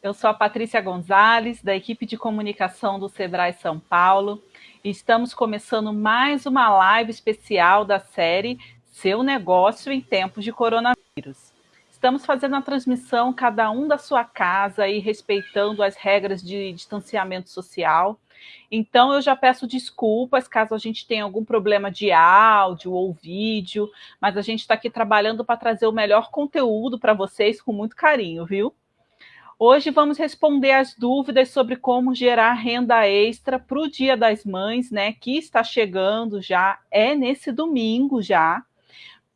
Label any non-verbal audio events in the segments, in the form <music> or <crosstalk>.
Eu sou a Patrícia Gonzalez, da equipe de comunicação do Sebrae São Paulo. E estamos começando mais uma live especial da série Seu Negócio em Tempos de Coronavírus. Estamos fazendo a transmissão cada um da sua casa e respeitando as regras de distanciamento social. Então, eu já peço desculpas caso a gente tenha algum problema de áudio ou vídeo, mas a gente está aqui trabalhando para trazer o melhor conteúdo para vocês com muito carinho, viu? Hoje vamos responder as dúvidas sobre como gerar renda extra para o Dia das Mães, né? Que está chegando já, é nesse domingo já.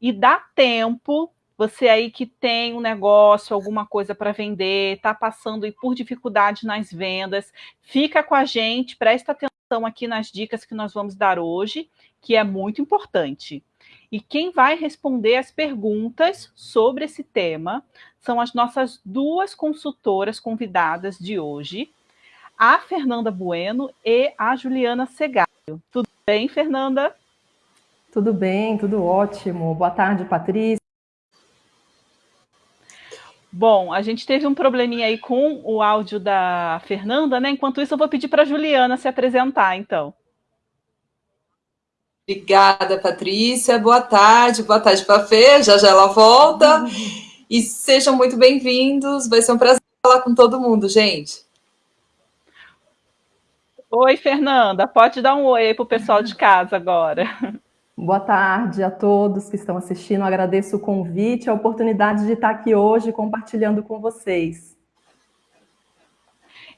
E dá tempo você aí que tem um negócio, alguma coisa para vender, está passando por dificuldade nas vendas, fica com a gente, presta atenção aqui nas dicas que nós vamos dar hoje, que é muito importante. E quem vai responder as perguntas sobre esse tema são as nossas duas consultoras convidadas de hoje, a Fernanda Bueno e a Juliana Segário. Tudo bem, Fernanda? Tudo bem, tudo ótimo. Boa tarde, Patrícia. Bom, a gente teve um probleminha aí com o áudio da Fernanda, né? Enquanto isso, eu vou pedir para a Juliana se apresentar, então. Obrigada, Patrícia. Boa tarde, boa tarde para a Fê, já já ela volta. E sejam muito bem-vindos. Vai ser um prazer falar com todo mundo, gente. Oi, Fernanda. Pode dar um oi para o pessoal de casa agora. Boa tarde a todos que estão assistindo. Agradeço o convite, a oportunidade de estar aqui hoje compartilhando com vocês.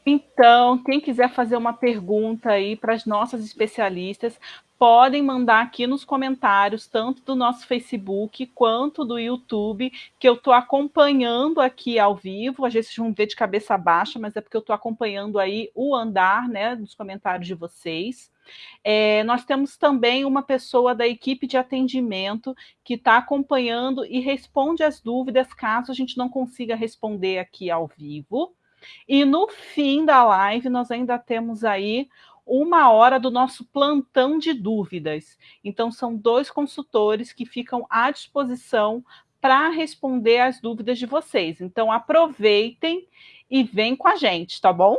Então, quem quiser fazer uma pergunta aí para as nossas especialistas, podem mandar aqui nos comentários, tanto do nosso Facebook quanto do YouTube, que eu estou acompanhando aqui ao vivo. Às vezes vocês vão ver de cabeça baixa, mas é porque eu estou acompanhando aí o andar né, dos comentários de vocês. É, nós temos também uma pessoa da equipe de atendimento que está acompanhando e responde as dúvidas caso a gente não consiga responder aqui ao vivo. E no fim da live, nós ainda temos aí uma hora do nosso plantão de dúvidas. Então, são dois consultores que ficam à disposição para responder as dúvidas de vocês. Então, aproveitem e vem com a gente, tá bom?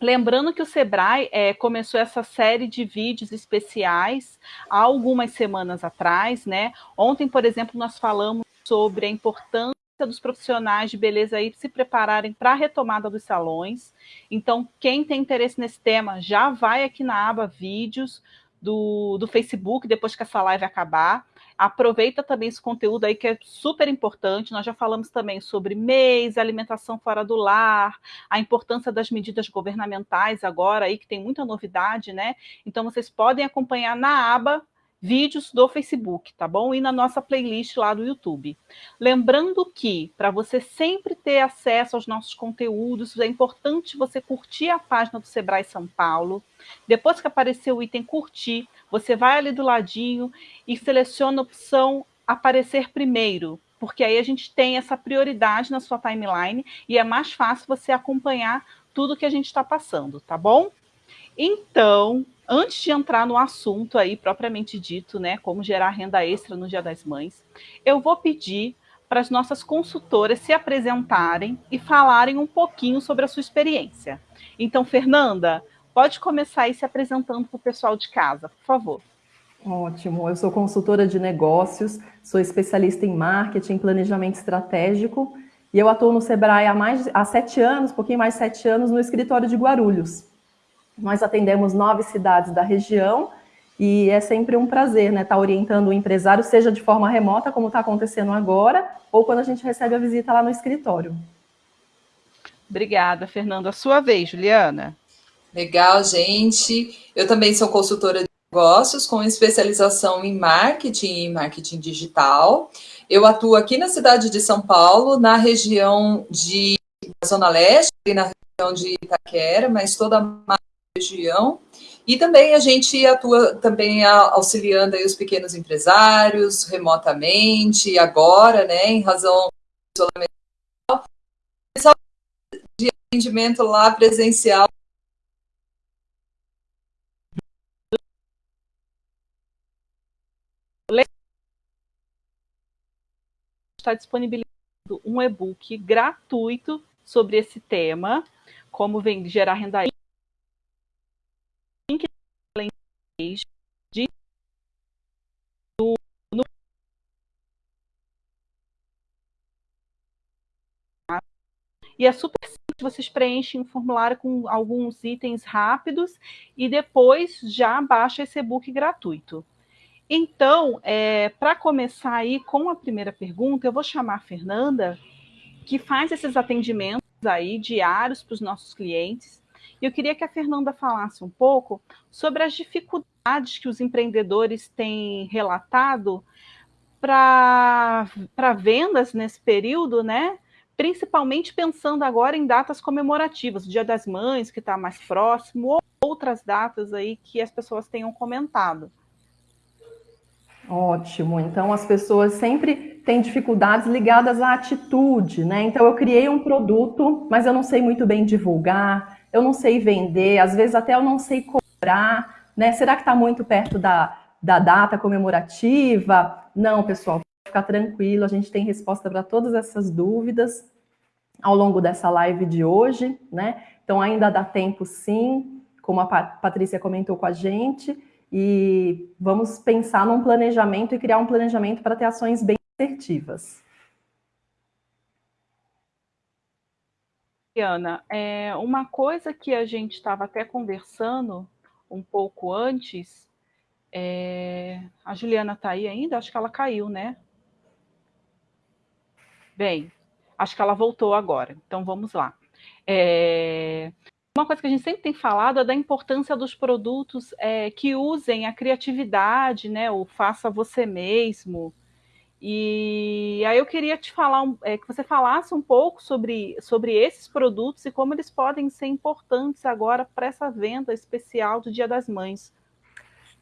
Lembrando que o Sebrae é, começou essa série de vídeos especiais há algumas semanas atrás, né? Ontem, por exemplo, nós falamos sobre a importância dos profissionais de beleza aí se prepararem para a retomada dos salões. Então, quem tem interesse nesse tema, já vai aqui na aba vídeos do, do Facebook, depois que essa live acabar. Aproveita também esse conteúdo aí que é super importante. Nós já falamos também sobre mês, alimentação fora do lar, a importância das medidas governamentais agora aí, que tem muita novidade, né? Então vocês podem acompanhar na aba vídeos do Facebook, tá bom? E na nossa playlist lá do YouTube. Lembrando que, para você sempre ter acesso aos nossos conteúdos, é importante você curtir a página do Sebrae São Paulo. Depois que aparecer o item curtir, você vai ali do ladinho e seleciona a opção aparecer primeiro, porque aí a gente tem essa prioridade na sua timeline e é mais fácil você acompanhar tudo que a gente está passando, tá bom? Então, antes de entrar no assunto aí propriamente dito, né, como gerar renda extra no Dia das Mães, eu vou pedir para as nossas consultoras se apresentarem e falarem um pouquinho sobre a sua experiência. Então, Fernanda, pode começar aí se apresentando para o pessoal de casa, por favor. Ótimo, eu sou consultora de negócios, sou especialista em marketing, planejamento estratégico e eu atuo no Sebrae há mais há sete anos, pouquinho mais de sete anos, no escritório de Guarulhos. Nós atendemos nove cidades da região e é sempre um prazer, né, estar tá orientando o empresário, seja de forma remota, como está acontecendo agora, ou quando a gente recebe a visita lá no escritório. Obrigada, Fernanda. A sua vez, Juliana. Legal, gente. Eu também sou consultora de negócios com especialização em marketing e marketing digital. Eu atuo aqui na cidade de São Paulo, na região de Zona Leste e na região de Itaquera, mas toda a região. E também a gente atua também auxiliando os pequenos empresários remotamente, agora, né, em razão do isolamento, de atendimento lá presencial. Está disponibilizando um e-book gratuito sobre esse tema, como vem gerar renda de no, no, e é super simples, vocês preenchem um formulário com alguns itens rápidos e depois já baixa esse e-book gratuito. Então, é, para começar aí com a primeira pergunta, eu vou chamar a Fernanda, que faz esses atendimentos aí diários para os nossos clientes. E eu queria que a Fernanda falasse um pouco sobre as dificuldades que os empreendedores têm relatado para vendas nesse período, né? Principalmente pensando agora em datas comemorativas, Dia das Mães, que está mais próximo, ou outras datas aí que as pessoas tenham comentado. Ótimo. Então as pessoas sempre têm dificuldades ligadas à atitude, né? Então eu criei um produto, mas eu não sei muito bem divulgar, eu não sei vender, às vezes até eu não sei cobrar, né? Será que está muito perto da, da data comemorativa? Não, pessoal, ficar tranquilo, a gente tem resposta para todas essas dúvidas ao longo dessa live de hoje, né? Então ainda dá tempo sim, como a Patrícia comentou com a gente e vamos pensar num planejamento e criar um planejamento para ter ações bem assertivas. Ana, é, uma coisa que a gente estava até conversando um pouco antes, é, a Juliana está aí ainda? Acho que ela caiu, né? Bem, acho que ela voltou agora, então vamos lá. É, uma coisa que a gente sempre tem falado é da importância dos produtos é, que usem a criatividade, né? O faça você mesmo. E aí eu queria te falar é, que você falasse um pouco sobre, sobre esses produtos e como eles podem ser importantes agora para essa venda especial do Dia das Mães.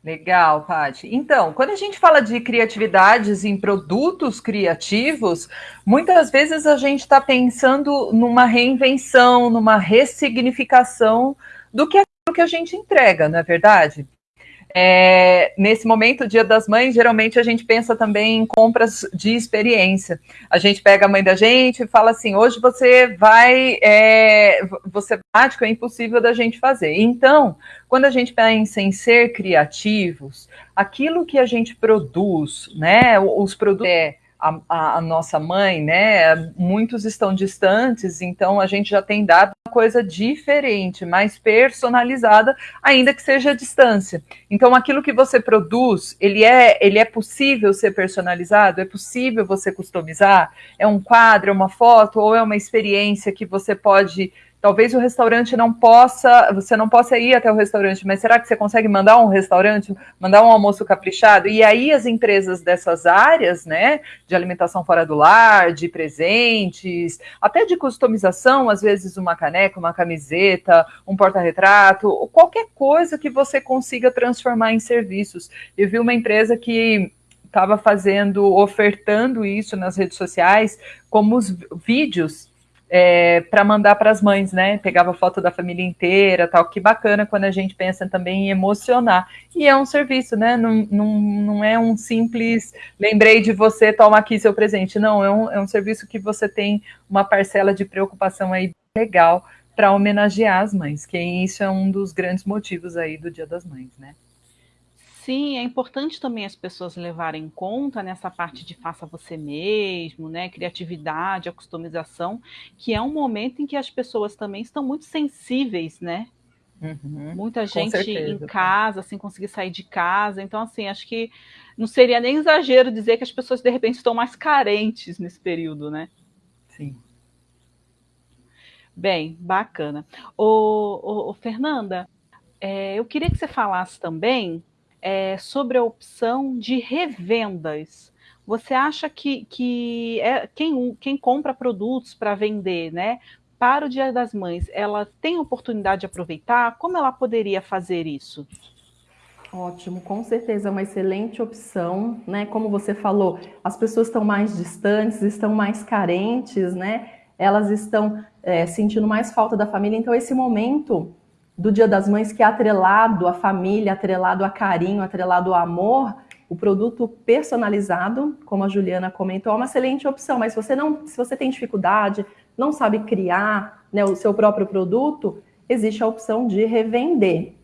Legal, Paty. Então, quando a gente fala de criatividades em produtos criativos, muitas vezes a gente está pensando numa reinvenção, numa ressignificação do que é aquilo que a gente entrega, não é verdade? É, nesse momento, Dia das Mães, geralmente a gente pensa também em compras de experiência. A gente pega a mãe da gente e fala assim: hoje você vai, é, você prático é impossível da gente fazer. Então, quando a gente pensa em ser criativos, aquilo que a gente produz, né, os produtos é a, a, nossa mãe, né? Muitos estão distantes, então a gente já tem dado uma coisa diferente, mais personalizada, ainda que seja a distância. Então, aquilo que você produz, ele é, ele é possível ser personalizado? É possível você customizar? É um quadro, é uma foto ou é uma experiência que você pode Talvez o restaurante não possa, você não possa ir até o restaurante, mas será que você consegue mandar um restaurante, mandar um almoço caprichado? E aí as empresas dessas áreas, né, de alimentação fora do lar, de presentes, até de customização, às vezes uma caneca, uma camiseta, um porta-retrato, qualquer coisa que você consiga transformar em serviços. Eu vi uma empresa que estava fazendo, ofertando isso nas redes sociais, como os vídeos é, para mandar para as mães, né? Pegava foto da família inteira, tal. Que bacana quando a gente pensa também em emocionar. E é um serviço, né? Não, não, não é um simples lembrei de você, toma aqui seu presente. Não, é um, é um serviço que você tem uma parcela de preocupação aí legal para homenagear as mães, que isso é um dos grandes motivos aí do Dia das Mães, né? Sim, é importante também as pessoas levarem em conta nessa parte de faça você mesmo, né? Criatividade, a customização, que é um momento em que as pessoas também estão muito sensíveis, né? Uhum, Muita gente em casa, sem conseguir sair de casa. Então, assim, acho que não seria nem exagero dizer que as pessoas, de repente, estão mais carentes nesse período, né? Sim. Bem, bacana. Ô, ô, ô Fernanda, é, eu queria que você falasse também é, sobre a opção de revendas. Você acha que, que é, quem, quem compra produtos para vender, né, para o Dia das Mães, ela tem oportunidade de aproveitar? Como ela poderia fazer isso? Ótimo, com certeza é uma excelente opção, né? Como você falou, as pessoas estão mais distantes, estão mais carentes, né? Elas estão é, sentindo mais falta da família, então esse momento do Dia das Mães que é atrelado à família, atrelado a carinho, atrelado ao amor, o produto personalizado, como a Juliana comentou, é uma excelente opção, mas se você não, se você tem dificuldade, não sabe criar né, o seu próprio produto, existe a opção de revender.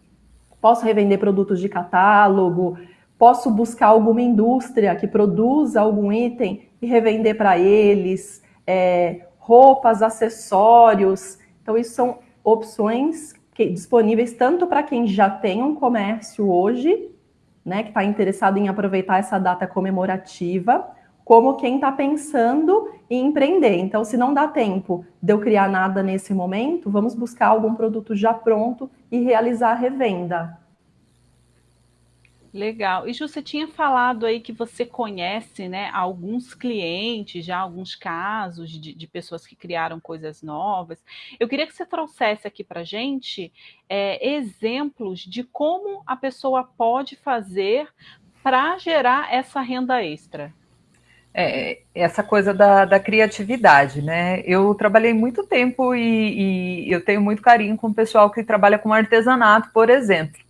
Posso revender produtos de catálogo, posso buscar alguma indústria que produza algum item e revender para eles, é, roupas, acessórios. Então, isso são opções que, disponíveis tanto para quem já tem um comércio hoje, né, que está interessado em aproveitar essa data comemorativa, como quem está pensando em empreender. Então, se não dá tempo de eu criar nada nesse momento, vamos buscar algum produto já pronto e realizar a revenda. Legal. E Ju, você tinha falado aí que você conhece, né, alguns clientes, já alguns casos de, de pessoas que criaram coisas novas. Eu queria que você trouxesse aqui para gente é, exemplos de como a pessoa pode fazer para gerar essa renda extra. É, essa coisa da, da, criatividade, né? Eu trabalhei muito tempo e, e eu tenho muito carinho com o pessoal que trabalha com artesanato, por exemplo.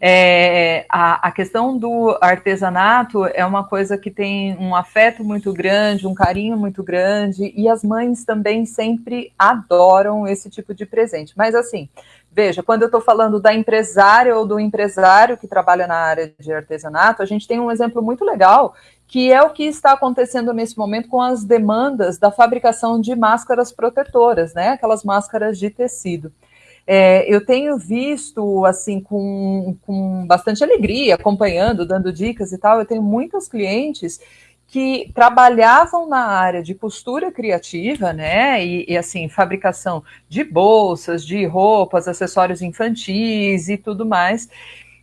É, a, a, questão do artesanato é uma coisa que tem um afeto muito grande, um carinho muito grande, e as mães também sempre adoram esse tipo de presente. Mas assim, veja, quando eu estou falando da empresária ou do empresário que trabalha na área de artesanato, a gente tem um exemplo muito legal que é o que está acontecendo nesse momento com as demandas da fabricação de máscaras protetoras, né? Aquelas máscaras de tecido. É, eu tenho visto, assim, com, com bastante alegria, acompanhando, dando dicas e tal, eu tenho muitas clientes que trabalhavam na área de costura criativa, né, e, e, assim, fabricação de bolsas, de roupas, acessórios infantis e tudo mais.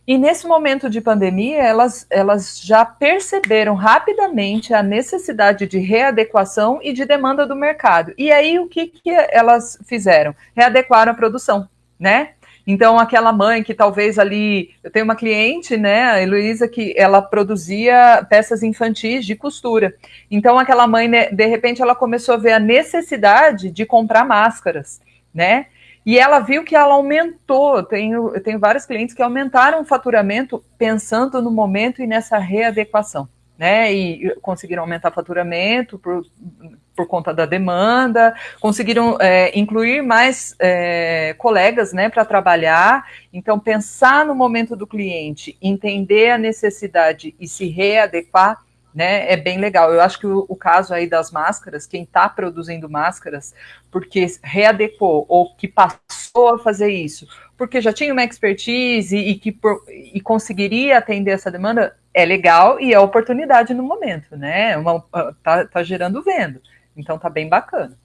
E nesse momento de pandemia, elas, elas já perceberam rapidamente a necessidade de readequação e de demanda do mercado. E aí, o que, que elas fizeram? Readequaram a produção né? Então, aquela mãe que talvez ali. Eu tenho uma cliente, né, a Heloísa, que ela produzia peças infantis de costura. Então, aquela mãe, né, de repente, ela começou a ver a necessidade de comprar máscaras, né? E ela viu que ela aumentou. Eu tenho, eu tenho vários clientes que aumentaram o faturamento pensando no momento e nessa readequação né? E conseguiram aumentar o faturamento por, conta da demanda, conseguiram é, incluir mais é, colegas, né, para trabalhar. Então, pensar no momento do cliente, entender a necessidade e se readequar, né, é bem legal. Eu acho que o, o caso aí das máscaras, quem está produzindo máscaras, porque readequou ou que passou a fazer isso, porque já tinha uma expertise e que por, e conseguiria atender essa demanda, é legal e é oportunidade no momento, né? Uma, tá, tá gerando venda. Então tá bem bacana.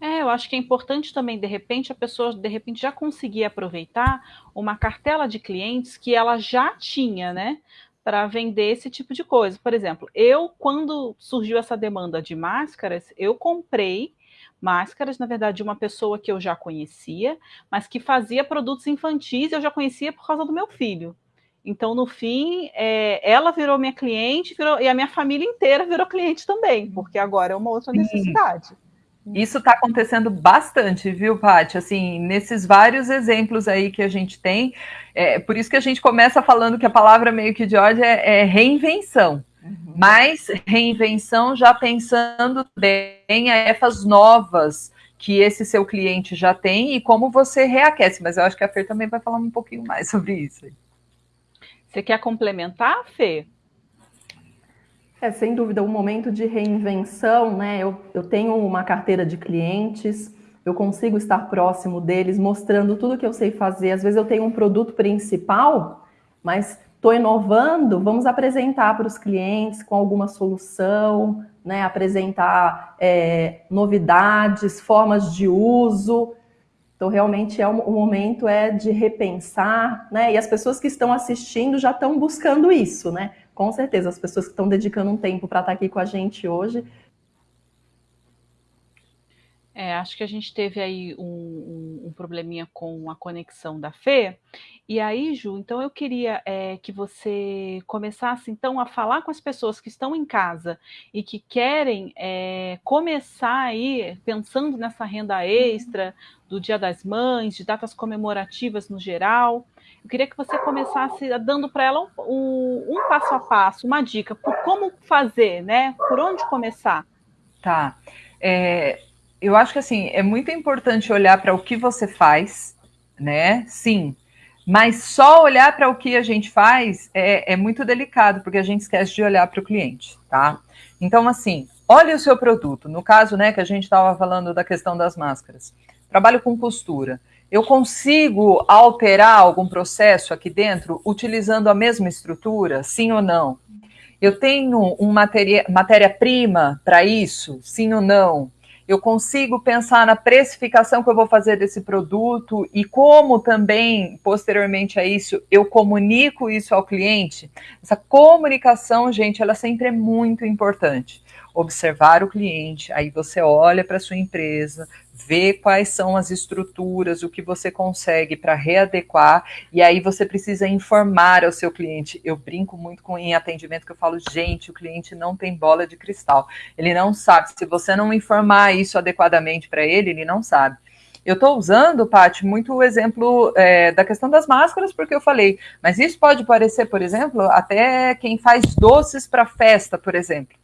É, eu acho que é importante também, de repente, a pessoa de repente já conseguir aproveitar uma cartela de clientes que ela já tinha, né? Para vender esse tipo de coisa. Por exemplo, eu, quando surgiu essa demanda de máscaras, eu comprei máscaras, na verdade, de uma pessoa que eu já conhecia, mas que fazia produtos infantis, eu já conhecia por causa do meu filho. Então, no fim, é, ela virou minha cliente virou, e a minha família inteira virou cliente também, porque agora é uma outra Sim. necessidade. Isso está acontecendo bastante, viu, Paty? Assim, nesses vários exemplos aí que a gente tem, é, por isso que a gente começa falando que a palavra meio que de ordem é, é reinvenção. Uhum. Mas reinvenção já pensando bem em efas novas que esse seu cliente já tem e como você reaquece. Mas eu acho que a Fer também vai falar um pouquinho mais sobre isso. Você quer complementar, Fê? É, sem dúvida, um momento de reinvenção, né? Eu, eu tenho uma carteira de clientes, eu consigo estar próximo deles, mostrando tudo que eu sei fazer. Às vezes eu tenho um produto principal, mas estou inovando, vamos apresentar para os clientes com alguma solução, né? Apresentar é, novidades, formas de uso. Então, realmente, é o momento é de repensar, né? E as pessoas que estão assistindo já estão buscando isso, né? Com certeza, as pessoas que estão dedicando um tempo para estar aqui com a gente hoje é, acho que a gente teve aí um, um, um, probleminha com a conexão da Fê. E aí, Ju, então eu queria é, que você começasse então a falar com as pessoas que estão em casa e que querem é, começar aí pensando nessa renda extra do Dia das Mães, de datas comemorativas no geral. Eu queria que você começasse dando para ela um, um, passo a passo, uma dica por como fazer, né? Por onde começar? Tá. É, eu acho que assim é muito importante olhar para o que você faz, né? Sim, mas só olhar para o que a gente faz é, é, muito delicado, porque a gente esquece de olhar para o cliente, tá? Então, assim, olhe o seu produto. No caso, né, que a gente estava falando da questão das máscaras. Trabalho com costura. Eu consigo alterar algum processo aqui dentro utilizando a mesma estrutura? Sim ou não? Eu tenho uma matéria-prima para isso? Sim ou não? Eu consigo pensar na precificação que eu vou fazer desse produto e como também, posteriormente a isso, eu comunico isso ao cliente. Essa comunicação, gente, ela sempre é muito importante. Observar o cliente, aí você olha para sua empresa, ver quais são as estruturas, o que você consegue para readequar, e aí você precisa informar ao seu cliente. Eu brinco muito com em atendimento que eu falo, gente, o cliente não tem bola de cristal. Ele não sabe. Se você não informar isso adequadamente para ele, ele não sabe. Eu estou usando, Paty, muito o exemplo é, da questão das máscaras, porque eu falei, mas isso pode parecer, por exemplo, até quem faz doces para festa, por exemplo.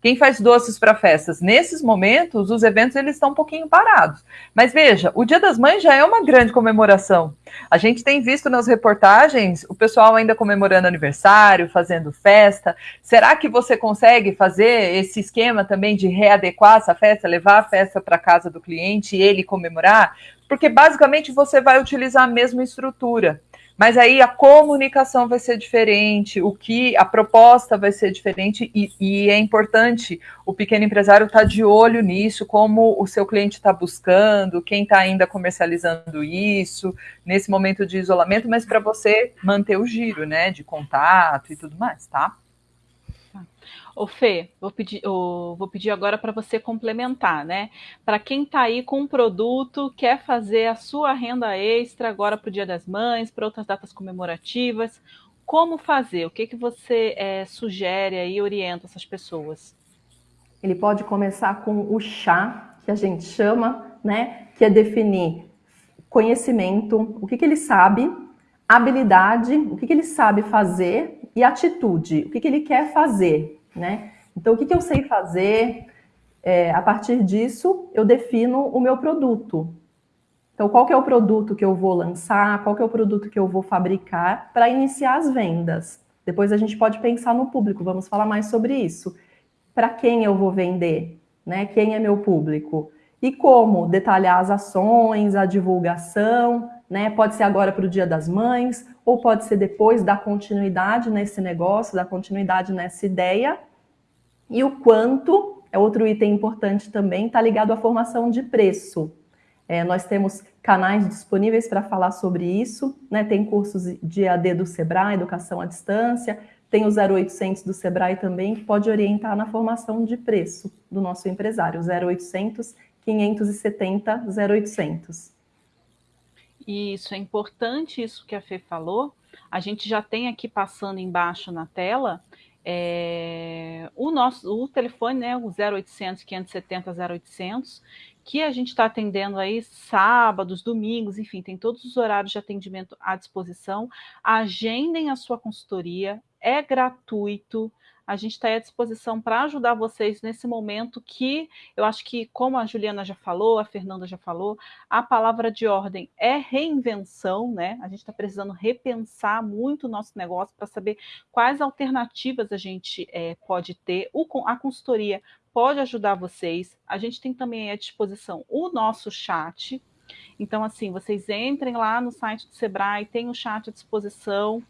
Quem faz doces para festas? Nesses momentos, os eventos eles estão um pouquinho parados. Mas veja, o Dia das Mães já é uma grande comemoração. A gente tem visto nas reportagens o pessoal ainda comemorando aniversário, fazendo festa. Será que você consegue fazer esse esquema também de readequar essa festa, levar a festa para casa do cliente e ele comemorar? Porque basicamente você vai utilizar a mesma estrutura. Mas aí a comunicação vai ser diferente, o que a proposta vai ser diferente e, e é importante o pequeno empresário estar tá de olho nisso, como o seu cliente está buscando, quem está ainda comercializando isso nesse momento de isolamento, mas para você manter o giro, né, de contato e tudo mais, tá? Ô Fê, vou pedir, ô, vou pedir agora para você complementar, né? Para quem está aí com um produto, quer fazer a sua renda extra agora para o Dia das Mães, para outras datas comemorativas, como fazer? O que, que você é, sugere e orienta essas pessoas? Ele pode começar com o chá, que a gente chama, né? Que é definir conhecimento, o que, que ele sabe, habilidade, o que, que ele sabe fazer e atitude, o que, que ele quer fazer, né? Então, o que, que eu sei fazer? É, a partir disso, eu defino o meu produto. Então, qual que é o produto que eu vou lançar? Qual que é o produto que eu vou fabricar para iniciar as vendas? Depois a gente pode pensar no público, vamos falar mais sobre isso. Para quem eu vou vender? Né? Quem é meu público? E como detalhar as ações, a divulgação, né? Pode ser agora para o Dia das Mães, ou pode ser depois dar continuidade nesse negócio, dar continuidade nessa ideia. E o quanto, é outro item importante também, está ligado à formação de preço. É, nós temos canais disponíveis para falar sobre isso, né? Tem cursos de AD do Sebrae, Educação à Distância, tem o 0800 do Sebrae também, que pode orientar na formação de preço do nosso empresário, 0800 570 0800. Isso, é importante isso que a Fê falou. A gente já tem aqui passando embaixo na tela é, o nosso o telefone, né, o 0800 570 0800, que a gente está atendendo aí sábados, domingos, enfim, tem todos os horários de atendimento à disposição. Agendem a sua consultoria, é gratuito. A gente está à disposição para ajudar vocês nesse momento que eu acho que, como a Juliana já falou, a Fernanda já falou, a palavra de ordem é reinvenção, né? A gente está precisando repensar muito o nosso negócio para saber quais alternativas a gente é, pode ter. O, a consultoria pode ajudar vocês. A gente tem também à disposição o nosso chat. Então, assim, vocês entrem lá no site do Sebrae, tem o chat à disposição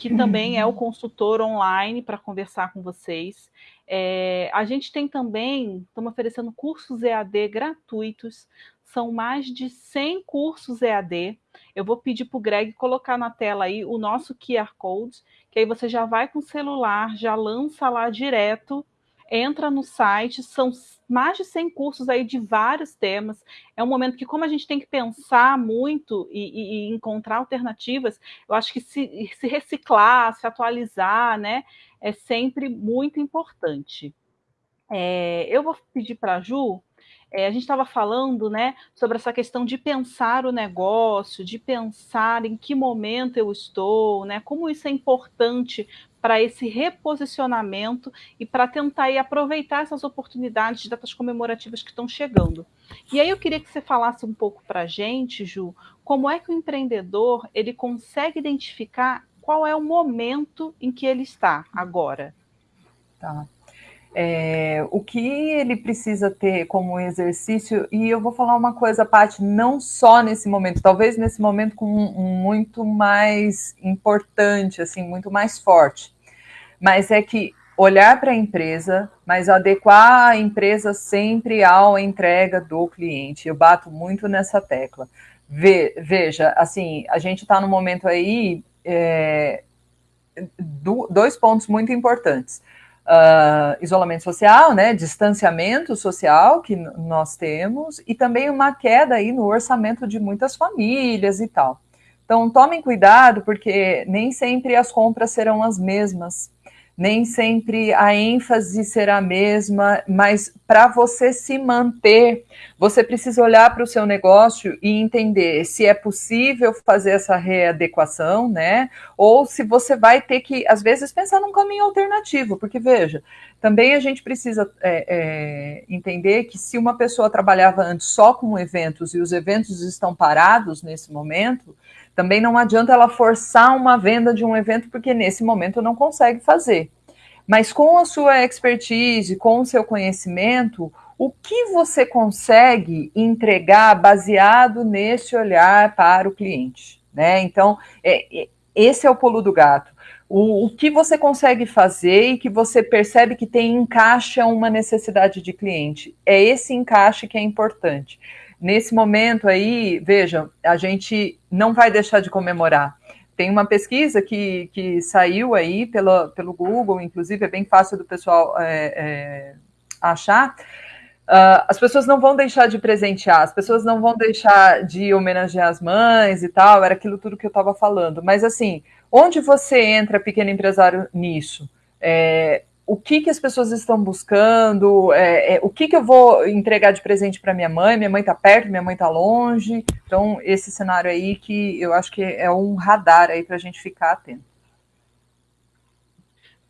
que também é o consultor online para conversar com vocês. É, a gente tem também, estamos oferecendo cursos EAD gratuitos, são mais de 100 cursos EAD. Eu vou pedir para o Greg colocar na tela aí o nosso QR Code, que aí você já vai com o celular, já lança lá direto entra no site, são mais de 100 cursos aí de vários temas. É um momento que, como a gente tem que pensar muito e, e, e encontrar alternativas, eu acho que se, se, reciclar, se atualizar, né, é sempre muito importante. É, eu vou pedir para a Ju é, a gente estava falando né, sobre essa questão de pensar o negócio, de pensar em que momento eu estou, né, como isso é importante para esse reposicionamento e para tentar aí, aproveitar essas oportunidades de datas comemorativas que estão chegando. E aí eu queria que você falasse um pouco para a gente, Ju, como é que o empreendedor ele consegue identificar qual é o momento em que ele está agora. Tá. É, o que ele precisa ter como exercício, e eu vou falar uma coisa, Paty, não só nesse momento, talvez nesse momento com muito mais importante, assim, muito mais forte, mas é que olhar para a empresa, mas adequar a empresa sempre à entrega do cliente. Eu bato muito nessa tecla. Ve, veja, assim, a gente está no momento aí, é, do, dois pontos muito importantes uh, isolamento social, né, distanciamento social que nós temos e também uma queda aí no orçamento de muitas famílias e tal. Então tomem cuidado porque nem sempre as compras serão as mesmas nem sempre a ênfase será a mesma, mas para você se manter, você precisa olhar para o seu negócio e entender se é possível fazer essa readequação, né? Ou se você vai ter que, às vezes, pensar num caminho alternativo, porque veja, também a gente precisa é, é, entender que se uma pessoa trabalhava antes só com eventos e os eventos estão parados nesse momento, também não adianta ela forçar uma venda de um evento, porque nesse momento não consegue fazer. Mas com a sua expertise, com o seu conhecimento, o que você consegue entregar baseado nesse olhar para o cliente? Né? Então, é, é, esse é o pulo do gato. O, o, que você consegue fazer e que você percebe que tem encaixe a uma necessidade de cliente. É esse encaixe que é importante. Nesse momento aí, vejam, a gente não vai deixar de comemorar. Tem uma pesquisa que, que saiu aí pela, pelo Google, inclusive é bem fácil do pessoal é, é, achar. Uh, as pessoas não vão deixar de presentear, as pessoas não vão deixar de homenagear as mães e tal, era aquilo tudo que eu estava falando. Mas assim, onde você entra, pequeno empresário, nisso? É, o que, que as pessoas estão buscando, é, é, o que, que eu vou entregar de presente para minha mãe, minha mãe está perto, minha mãe está longe. Então, esse cenário aí que eu acho que é um radar aí para a gente ficar atento.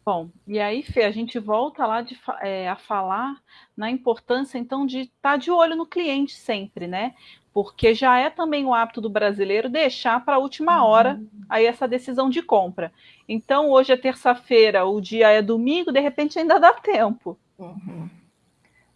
Bom, e aí, Fê, a gente volta lá de, é, a falar na importância, então, de estar tá de olho no cliente sempre, né? Porque já é também o hábito do brasileiro deixar para a última hora uhum. aí essa decisão de compra. Então, hoje é terça-feira, o dia é domingo, de repente ainda dá tempo. Uhum.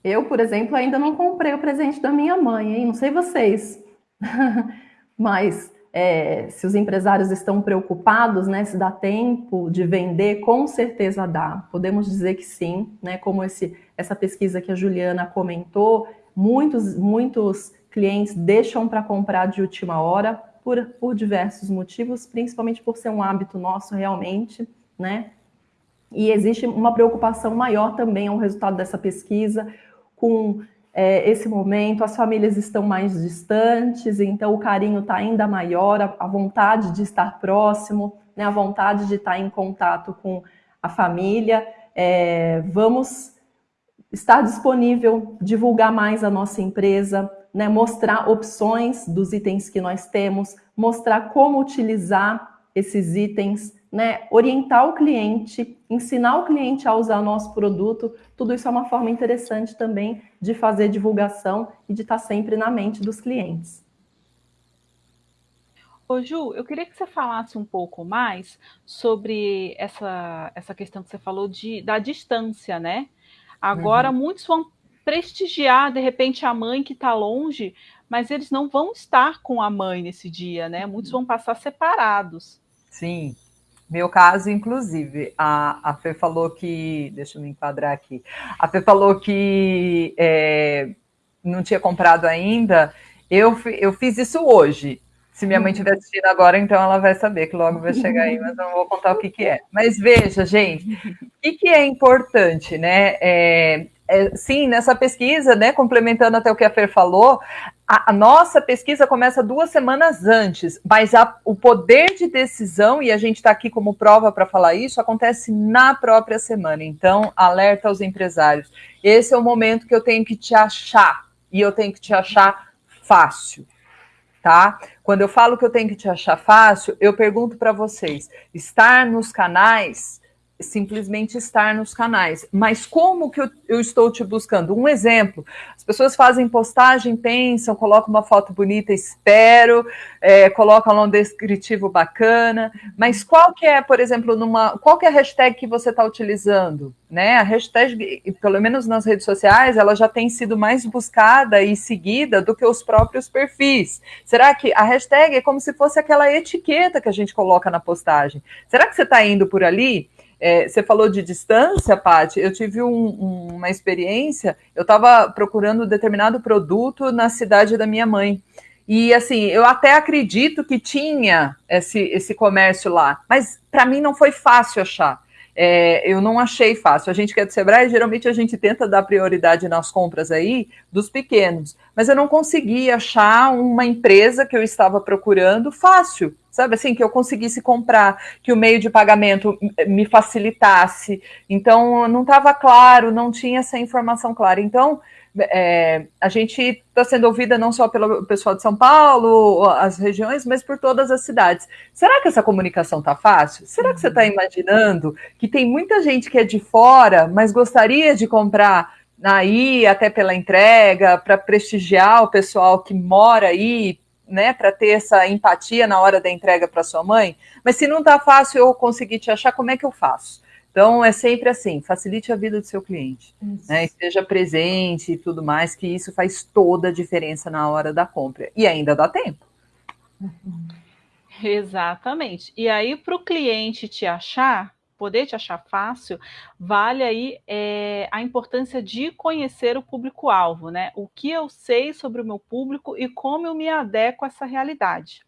Eu, por exemplo, ainda não comprei o presente da minha mãe, hein? Não sei vocês, <laughs> mas é, se os empresários estão preocupados, né? Se dá tempo de vender, com certeza dá. Podemos dizer que sim, né? Como esse, essa pesquisa que a Juliana comentou, muitos, muitos clientes deixam para comprar de última hora por, por diversos motivos, principalmente por ser um hábito nosso realmente, né? E existe uma preocupação maior também ao resultado dessa pesquisa com é, esse momento, as famílias estão mais distantes, então o carinho está ainda maior, a, a, vontade de estar próximo, né, a vontade de estar em contato com a família. É, vamos estar disponível, divulgar mais a nossa empresa, né, mostrar opções dos itens que nós temos, mostrar como utilizar esses itens, né, orientar o cliente, ensinar o cliente a usar nosso produto, tudo isso é uma forma interessante também de fazer divulgação e de estar sempre na mente dos clientes. Ô Ju, eu queria que você falasse um pouco mais sobre essa, essa questão que você falou de, da distância, né? Agora, uhum. muitos vão prestigiar, de repente, a mãe que está longe, mas eles não vão estar com a mãe nesse dia, né? Muitos vão passar separados. Sim. Meu caso, inclusive, a, a Fê falou que. Deixa eu me enquadrar aqui. A Fê falou que é, não tinha comprado ainda. Eu, eu fiz isso hoje. Se minha mãe estiver uhum. assistindo agora, então ela vai saber que logo vai chegar aí, mas eu não vou contar o que, que é. Mas veja, gente, o que, que é importante, né? É, é, sim, nessa pesquisa, né, complementando até o que a Fer falou, a, a nossa pesquisa começa duas semanas antes, mas a, o poder de decisão, e a gente está aqui como prova para falar isso, acontece na própria semana. Então, alerta aos empresários. Esse é o momento que eu tenho que te achar, e eu tenho que te achar fácil. Tá? Quando eu falo que eu tenho que te achar fácil, eu pergunto para vocês: estar nos canais simplesmente estar nos canais. Mas como que eu, eu, estou te buscando? Um exemplo: as pessoas fazem postagem, pensam, colocam uma foto bonita, espero, é, colocam lá um descritivo bacana. Mas qual que é, por exemplo, numa qual que é a hashtag que você está utilizando? Né? A hashtag, pelo menos nas redes sociais, ela já tem sido mais buscada e seguida do que os próprios perfis. Será que a hashtag é como se fosse aquela etiqueta que a gente coloca na postagem? Será que você está indo por ali? É, você falou de distância, Paty. Eu tive um, uma experiência. Eu estava procurando determinado produto na cidade da minha mãe. E assim, eu até acredito que tinha esse, esse comércio lá, mas para mim não foi fácil achar. É, eu não achei fácil. A gente que é do Sebrae, geralmente a gente tenta dar prioridade nas compras aí dos pequenos, mas eu não consegui achar uma empresa que eu estava procurando fácil sabe assim, que eu conseguisse comprar, que o meio de pagamento me facilitasse. Então, não estava claro, não tinha essa informação clara. Então, é, a gente está sendo ouvida não só pelo pessoal de São Paulo, as regiões, mas por todas as cidades. Será que essa comunicação está fácil? Será que você está imaginando que tem muita gente que é de fora, mas gostaria de comprar aí, até pela entrega, para prestigiar o pessoal que mora aí, né, para ter essa empatia na hora da entrega para sua mãe, mas se não está fácil eu conseguir te achar, como é que eu faço? Então é sempre assim, facilite a vida do seu cliente, né, esteja presente e tudo mais, que isso faz toda a diferença na hora da compra e ainda dá tempo. Exatamente. E aí para o cliente te achar, poder te achar fácil, vale aí é, a importância de conhecer o público-alvo, né? O que eu sei sobre o meu público e como eu me adequo a essa realidade.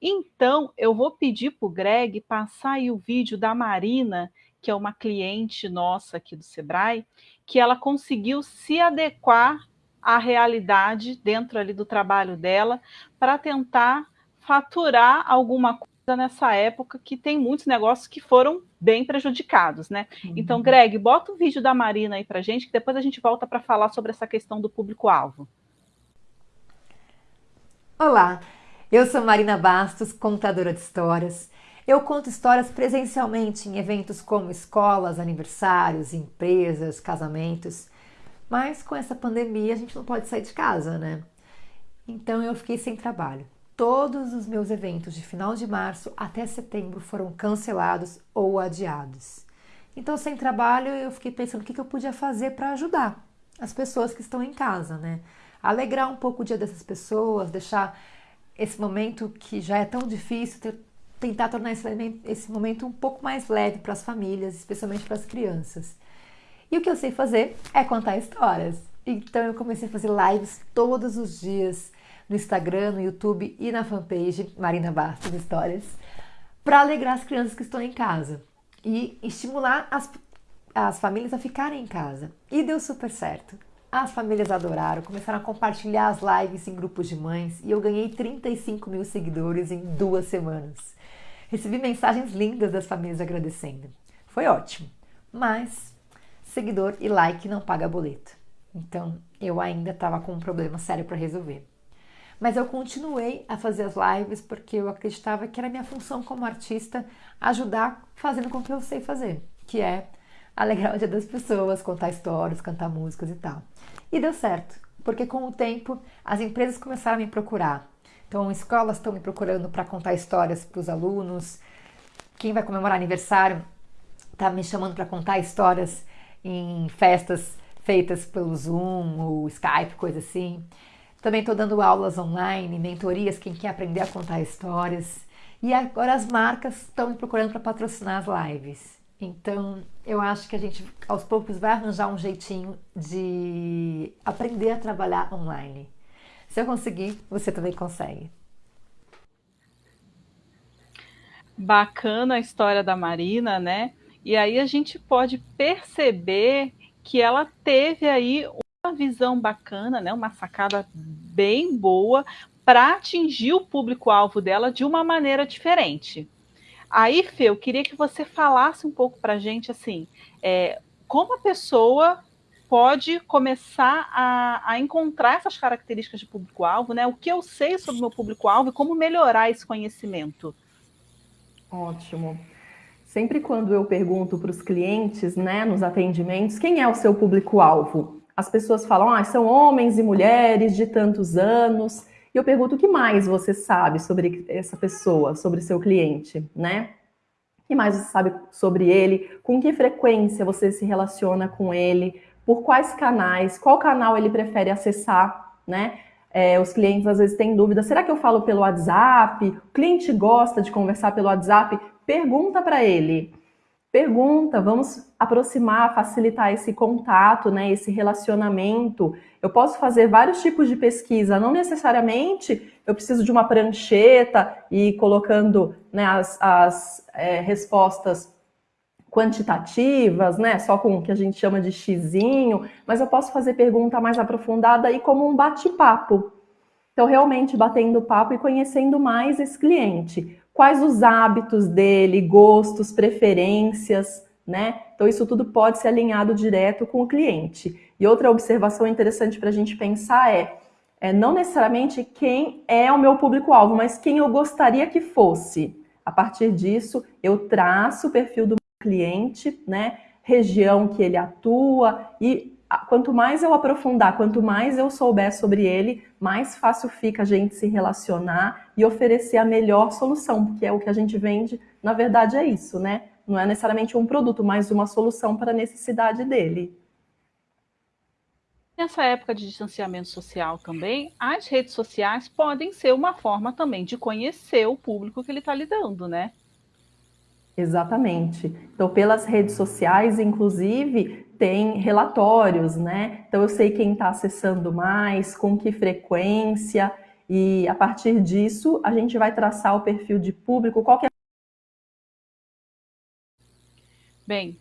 Então, eu vou pedir para o Greg passar aí o vídeo da Marina, que é uma cliente nossa aqui do Sebrae, que ela conseguiu se adequar à realidade dentro ali do trabalho dela para tentar faturar alguma coisa nessa época que tem muitos negócios que foram bem prejudicados, né? Uhum. Então, Greg, bota o vídeo da Marina aí pra gente, que depois a gente volta para falar sobre essa questão do público-alvo. Olá, eu sou Marina Bastos, contadora de histórias. Eu conto histórias presencialmente em eventos como escolas, aniversários, empresas, casamentos. Mas com essa pandemia a gente não pode sair de casa, né? Então eu fiquei sem trabalho todos os meus eventos de final de março até setembro foram cancelados ou adiados. Então, sem trabalho, eu fiquei pensando o que eu podia fazer para ajudar as pessoas que estão em casa, né? Alegrar um pouco o dia dessas pessoas, deixar esse momento que já é tão difícil, tentar tornar esse momento um pouco mais leve para as famílias, especialmente para as crianças. E o que eu sei fazer é contar histórias. Então eu comecei a fazer lives todos os dias no Instagram, no YouTube e na fanpage Marina Bastos Histórias, para alegrar as crianças que estão em casa e estimular as, as famílias a ficarem em casa. E deu super certo. As famílias adoraram, começaram a compartilhar as lives em grupos de mães e eu ganhei 35 mil seguidores em duas semanas. Recebi mensagens lindas das famílias agradecendo. Foi ótimo, mas seguidor e like não paga boleto. Então eu ainda estava com um problema sério para resolver. Mas eu continuei a fazer as lives porque eu acreditava que era minha função como artista ajudar fazendo com que eu sei fazer, que é alegrar o dia das pessoas, contar histórias, cantar músicas e tal. E deu certo, porque com o tempo as empresas começaram a me procurar. Então, escolas estão me procurando para contar histórias para os alunos. Quem vai comemorar aniversário está me chamando para contar histórias em festas feitas pelo Zoom ou Skype, coisa assim. Também estou dando aulas online, mentorias, quem quer aprender a contar histórias. E agora as marcas estão me procurando para patrocinar as lives. Então, eu acho que a gente aos poucos vai arranjar um jeitinho de aprender a trabalhar online. Se eu conseguir, você também consegue. Bacana a história da Marina, né? E aí a gente pode perceber que ela teve aí visão bacana, né, uma sacada bem boa para atingir o público-alvo dela de uma maneira diferente. Aí, Fê, eu queria que você falasse um pouco para a gente assim, é, como a pessoa pode começar a, a, encontrar essas características de público-alvo, né? O que eu sei sobre o meu público-alvo e como melhorar esse conhecimento. Ótimo. Sempre quando eu pergunto para os clientes, né, nos atendimentos, quem é o seu público-alvo? As pessoas falam, ah, são homens e mulheres de tantos anos. E eu pergunto, o que mais você sabe sobre essa pessoa, sobre seu cliente, né? O que mais você sabe sobre ele? Com que frequência você se relaciona com ele? Por quais canais? Qual canal ele prefere acessar, né? É, os clientes às vezes têm dúvida, será que eu falo pelo WhatsApp? O cliente gosta de conversar pelo WhatsApp? Pergunta para ele. Pergunta, vamos aproximar, facilitar esse contato, né, esse relacionamento. Eu posso fazer vários tipos de pesquisa, não necessariamente eu preciso de uma prancheta e colocando né, as, as é, respostas quantitativas, né, só com o que a gente chama de xizinho, mas eu posso fazer pergunta mais aprofundada aí como um bate-papo. Então, realmente batendo papo e conhecendo mais esse cliente. Quais os hábitos dele, gostos, preferências, né? Então, isso tudo pode ser alinhado direto com o cliente. E outra observação interessante para a gente pensar é, é não necessariamente quem é o meu público-alvo, mas quem eu gostaria que fosse. A partir disso, eu traço o perfil do cliente, né? Região que ele atua e quanto mais eu aprofundar, quanto mais eu souber sobre ele, mais fácil fica a gente se relacionar e oferecer a melhor solução, porque é o que a gente vende, na verdade é isso, né? Não é necessariamente um produto, mas uma solução para a necessidade dele. Nessa época de distanciamento social também, as redes sociais podem ser uma forma também de conhecer o público que ele está lidando, né? Exatamente. Então, pelas redes sociais, inclusive, tem relatórios, né? Então, eu sei quem está acessando mais, com que frequência, e a partir disso, a gente vai traçar o perfil de público, qual que é... Bem,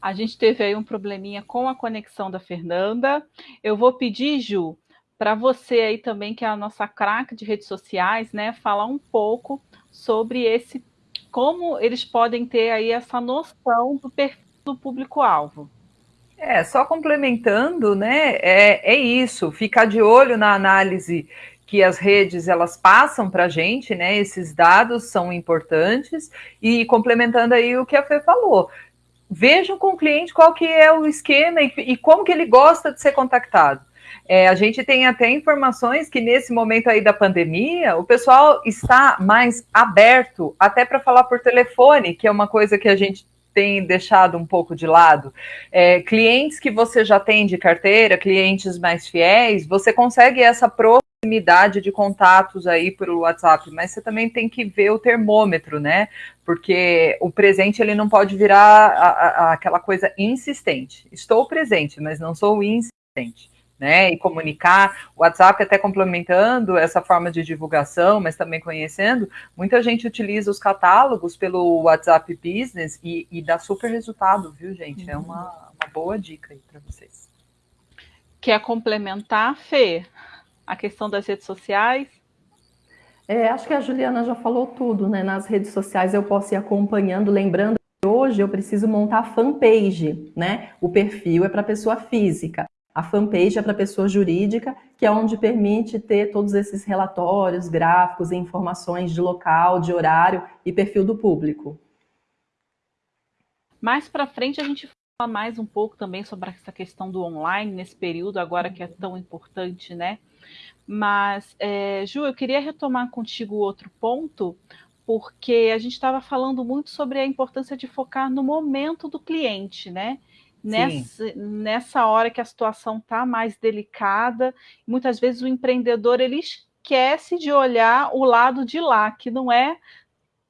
a gente teve aí um probleminha com a conexão da Fernanda. Eu vou pedir, Ju, para você aí também, que é a nossa craque de redes sociais, né, falar um pouco sobre esse como eles podem ter aí essa noção do perfil do público-alvo. É, só complementando, né, é, é isso, ficar de olho na análise que as redes elas passam para a gente, né? Esses dados são importantes e complementando aí o que a Fê falou, vejam com o cliente qual que é o esquema e, e como que ele gosta de ser contactado. É, a gente tem até informações que nesse momento aí da pandemia, o pessoal está mais aberto até para falar por telefone, que é uma coisa que a gente tem deixado um pouco de lado. É, clientes que você já tem de carteira, clientes mais fiéis, você consegue essa proximidade de contatos aí pelo WhatsApp, mas você também tem que ver o termômetro, né? Porque o presente ele não pode virar a, a, aquela coisa insistente. Estou presente, mas não sou insistente né, e comunicar. O WhatsApp até complementando essa forma de divulgação, mas também conhecendo, muita gente utiliza os catálogos pelo WhatsApp Business e, e dá super resultado, viu, gente? É uma, uma boa dica aí para vocês. Quer complementar, Fê, a questão das redes sociais? É, acho que a Juliana já falou tudo, né? Nas redes sociais eu posso ir acompanhando, lembrando que hoje eu preciso montar fanpage, né? O perfil é para pessoa física. A fanpage é para pessoa jurídica, que é onde permite ter todos esses relatórios, gráficos e informações de local, de horário e perfil do público. Mais para frente a gente fala mais um pouco também sobre essa questão do online nesse período agora que é tão importante, né? Mas, é, Ju, eu queria retomar contigo outro ponto, porque a gente estava falando muito sobre a importância de focar no momento do cliente, né? nessa, nessa hora que a situação está mais delicada, muitas vezes o empreendedor ele esquece de olhar o lado de lá, que não é,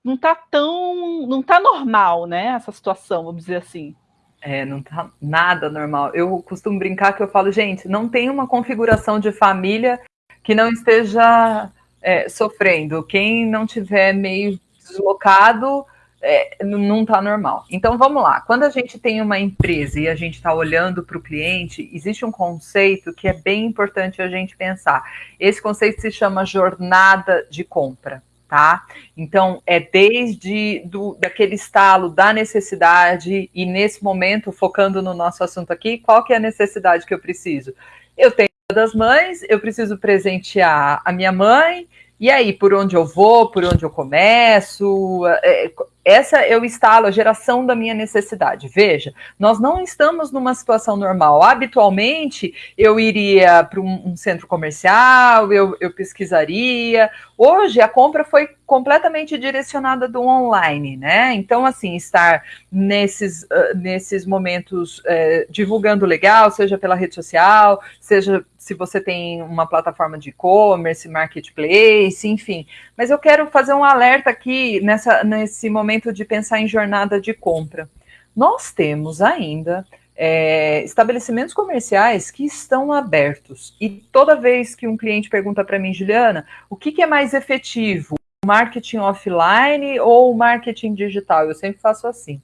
não está tão, não está normal, né? Essa situação, vamos dizer assim. É, não tá nada normal. Eu costumo brincar que eu falo, gente, não tem uma configuração de família que não esteja é, sofrendo. Quem não tiver meio deslocado é, não está normal. Então vamos lá. Quando a gente tem uma empresa e a gente está olhando para o cliente, existe um conceito que é bem importante a gente pensar. Esse conceito se chama jornada de compra. Tá? Então é desde do, daquele estalo da necessidade e nesse momento focando no nosso assunto aqui, qual que é a necessidade que eu preciso? Eu tenho das mães, eu preciso presentear a minha mãe. E aí por onde eu vou, por onde eu começo, é, essa é o estalo, a geração da minha necessidade. Veja, nós não estamos numa situação normal. Habitualmente, eu iria para um, um, centro comercial, eu, eu, pesquisaria. Hoje, a compra foi completamente direcionada do online, né? Então, assim, estar nesses, uh, nesses momentos uh, divulgando legal, seja pela rede social, seja se você tem uma plataforma de e-commerce, marketplace, enfim. Mas eu quero fazer um alerta aqui nessa, nesse momento de pensar em jornada de compra. Nós temos ainda é, estabelecimentos comerciais que estão abertos. E toda vez que um cliente pergunta para mim, Juliana, o que, que é mais efetivo? Marketing offline ou marketing digital? Eu sempre faço assim.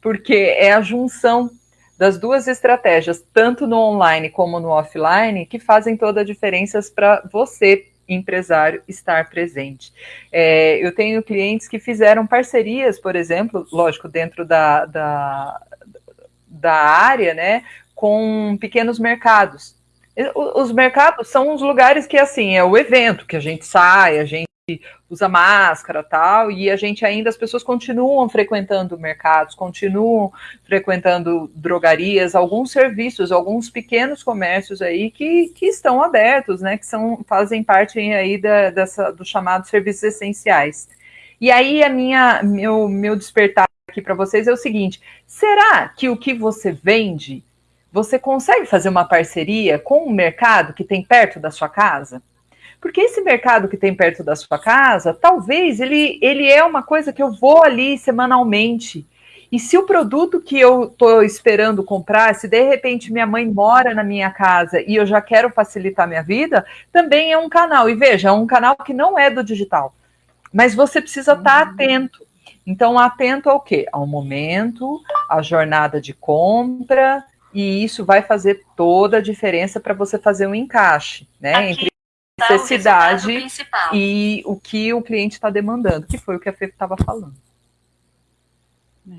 Porque é a junção das duas estratégias, tanto no online como no offline, que fazem toda a diferença para você, empresário, estar presente. É, eu tenho clientes que fizeram parcerias, por exemplo, lógico, dentro da, da, da área, né, com pequenos mercados. Os mercados são os lugares que, assim, é o evento, que a gente sai, a gente usa máscara tal, e a gente ainda, as pessoas continuam frequentando mercados, continuam frequentando drogarias, alguns serviços, alguns pequenos comércios aí que, que estão abertos, né, que são, fazem parte aí da, dessa, do chamado serviços essenciais. E aí a minha, meu, meu despertar aqui para vocês é o seguinte, será que o que você vende, você consegue fazer uma parceria com o mercado que tem perto da sua casa? Porque esse mercado que tem perto da sua casa, talvez ele, ele é uma coisa que eu vou ali semanalmente. E se o produto que eu estou esperando comprar, se de repente minha mãe mora na minha casa e eu já quero facilitar minha vida, também é um canal. E veja, é um canal que não é do digital. Mas você precisa estar uhum. atento. Então, atento ao quê? Ao momento, à jornada de compra, e isso vai fazer toda a diferença para você fazer um encaixe, né? Entre necessidade e o que o cliente está demandando, que foi o que a Fê estava falando. É.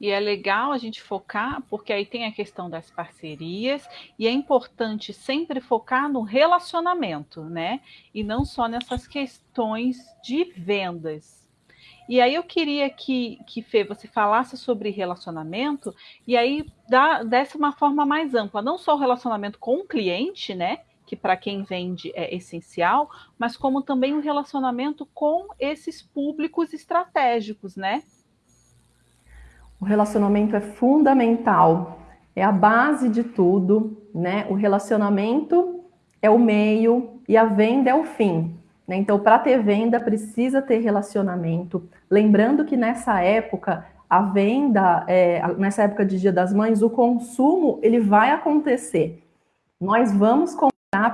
E é legal a gente focar, porque aí tem a questão das parcerias, e é importante sempre focar no relacionamento, né? E não só nessas questões de vendas. E aí eu queria que, que Fê, você falasse sobre relacionamento, e aí dá, desse uma forma mais ampla, não só o relacionamento com o cliente, né? Que para quem vende é essencial, mas como também o um relacionamento com esses públicos estratégicos, né? O relacionamento é fundamental, é a base de tudo, né? O relacionamento é o meio e a venda é o fim. Né? Então, para ter venda, precisa ter relacionamento. Lembrando que nessa época, a venda, é, nessa época de Dia das Mães, o consumo ele vai acontecer. Nós vamos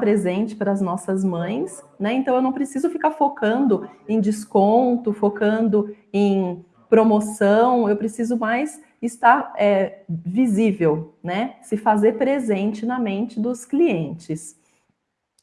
presente para as nossas mães, né? Então eu não preciso ficar focando em desconto, focando em promoção, eu preciso mais estar é, visível, né? Se fazer presente na mente dos clientes.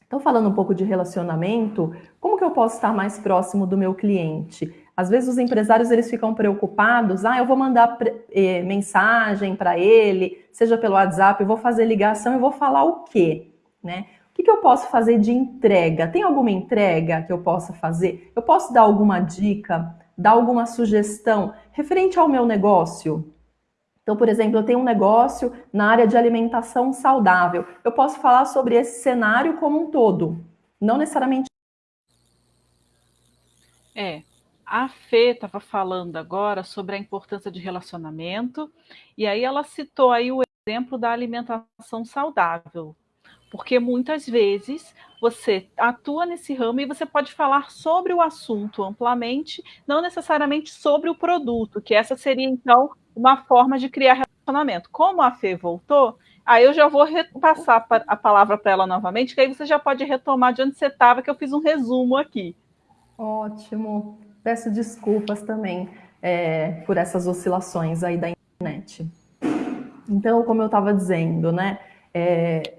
Então, falando um pouco de relacionamento, como que eu posso estar mais próximo do meu cliente? Às vezes os empresários eles ficam preocupados, ah, eu vou mandar eh, mensagem para ele, seja pelo WhatsApp, eu vou fazer ligação, eu vou falar o quê, né? Que, que eu posso fazer de entrega? Tem alguma entrega que eu possa fazer? Eu posso dar alguma dica, dar alguma sugestão referente ao meu negócio? Então, por exemplo, eu tenho um negócio na área de alimentação saudável. Eu posso falar sobre esse cenário como um todo, não necessariamente. É, a Fê estava falando agora sobre a importância de relacionamento, e aí ela citou aí o exemplo da alimentação saudável, porque muitas vezes você atua nesse ramo e você pode falar sobre o assunto amplamente, não necessariamente sobre o produto, que essa seria então uma forma de criar relacionamento. Como a Fê voltou, aí eu já vou repassar a palavra para ela novamente, que aí você já pode retomar de onde você estava, que eu fiz um resumo aqui. Ótimo. Peço desculpas também é, por essas oscilações aí da internet. Então, como eu estava dizendo, né? É,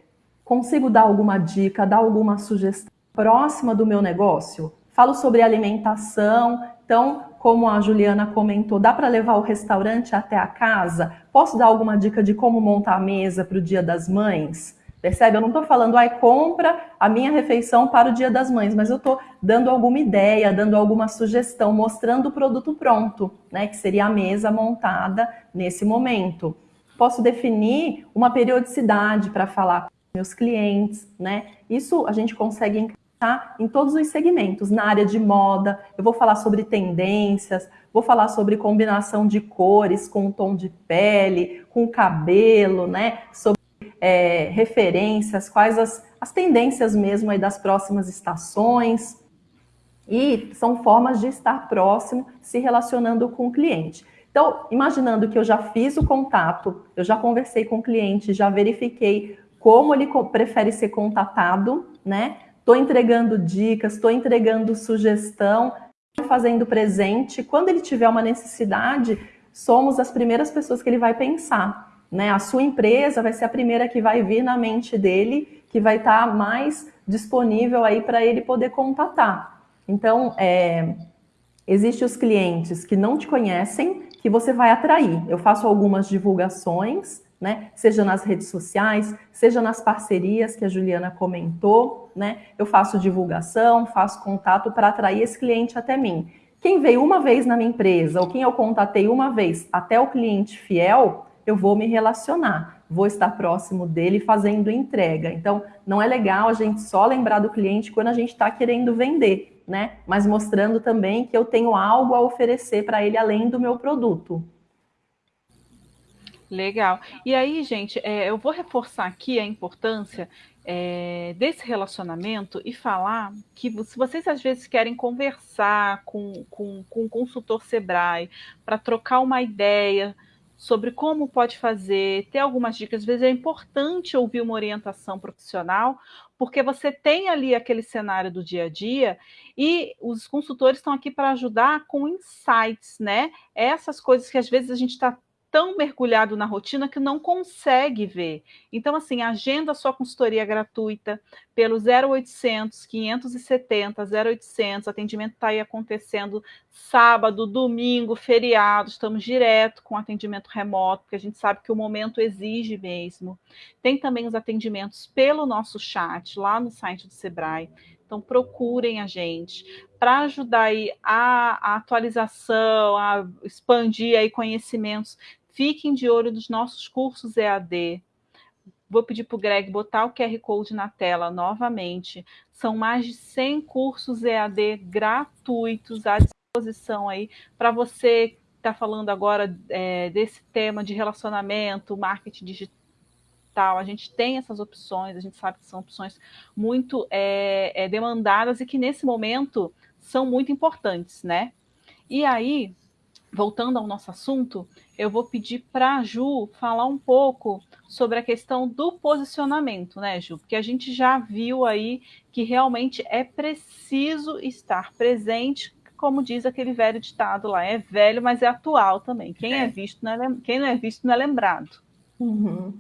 Consigo dar alguma dica, dar alguma sugestão próxima do meu negócio? Falo sobre alimentação, então, como a Juliana comentou, dá para levar o restaurante até a casa? Posso dar alguma dica de como montar a mesa para o Dia das Mães? Percebe? Eu não estou falando, ai, compra a minha refeição para o Dia das Mães, mas eu estou dando alguma ideia, dando alguma sugestão, mostrando o produto pronto, né? Que seria a mesa montada nesse momento. Posso definir uma periodicidade para falar meus clientes, né? Isso a gente consegue encaixar em todos os segmentos. Na área de moda, eu vou falar sobre tendências, vou falar sobre combinação de cores com o tom de pele, com o cabelo, né? Sobre é, referências, quais as, as tendências mesmo aí das próximas estações. E são formas de estar próximo, se relacionando com o cliente. Então, imaginando que eu já fiz o contato, eu já conversei com o cliente, já verifiquei como ele prefere ser contatado, né? Estou entregando dicas, estou entregando sugestão, fazendo presente. Quando ele tiver uma necessidade, somos as primeiras pessoas que ele vai pensar. Né? A sua empresa vai ser a primeira que vai vir na mente dele, que vai estar tá mais disponível aí para ele poder contatar. Então, é, existem os clientes que não te conhecem, que você vai atrair. Eu faço algumas divulgações, né? Seja nas redes sociais, seja nas parcerias que a Juliana comentou, né? Eu faço divulgação, faço contato para atrair esse cliente até mim. Quem veio uma vez na minha empresa, ou quem eu contatei uma vez até o cliente fiel, eu vou me relacionar, vou estar próximo dele fazendo entrega. Então, não é legal a gente só lembrar do cliente quando a gente está querendo vender, né? Mas mostrando também que eu tenho algo a oferecer para ele além do meu produto. Legal. E aí, gente, é, eu vou reforçar aqui a importância é, desse relacionamento e falar que se vocês às vezes querem conversar com, com, com um consultor Sebrae para trocar uma ideia sobre como pode fazer, ter algumas dicas. Às vezes é importante ouvir uma orientação profissional, porque você tem ali aquele cenário do dia a dia e os consultores estão aqui para ajudar com insights, né? Essas coisas que às vezes a gente está tão mergulhado na rotina que não consegue ver. Então, assim, agenda sua consultoria gratuita pelo 0800 570 0800. Atendimento está aí acontecendo sábado, domingo, feriado. Estamos direto com atendimento remoto, porque a gente sabe que o momento exige mesmo. Tem também os atendimentos pelo nosso chat lá no site do Sebrae. Então procurem a gente para ajudar aí a, a, atualização, a expandir aí conhecimentos. Fiquem de olho nos nossos cursos EAD. Vou pedir para o Greg botar o QR Code na tela novamente. São mais de 100 cursos EAD gratuitos à disposição aí para você que está falando agora é, desse tema de relacionamento, marketing digital a gente tem essas opções, a gente sabe que são opções muito é, é, demandadas e que nesse momento são muito importantes, né? E aí, voltando ao nosso assunto, eu vou pedir para a Ju falar um pouco sobre a questão do posicionamento, né, Ju? Porque a gente já viu aí que realmente é preciso estar presente, como diz aquele velho ditado lá, é velho, mas é atual também. Quem é, é visto não é, quem não é visto não é lembrado. Uhum.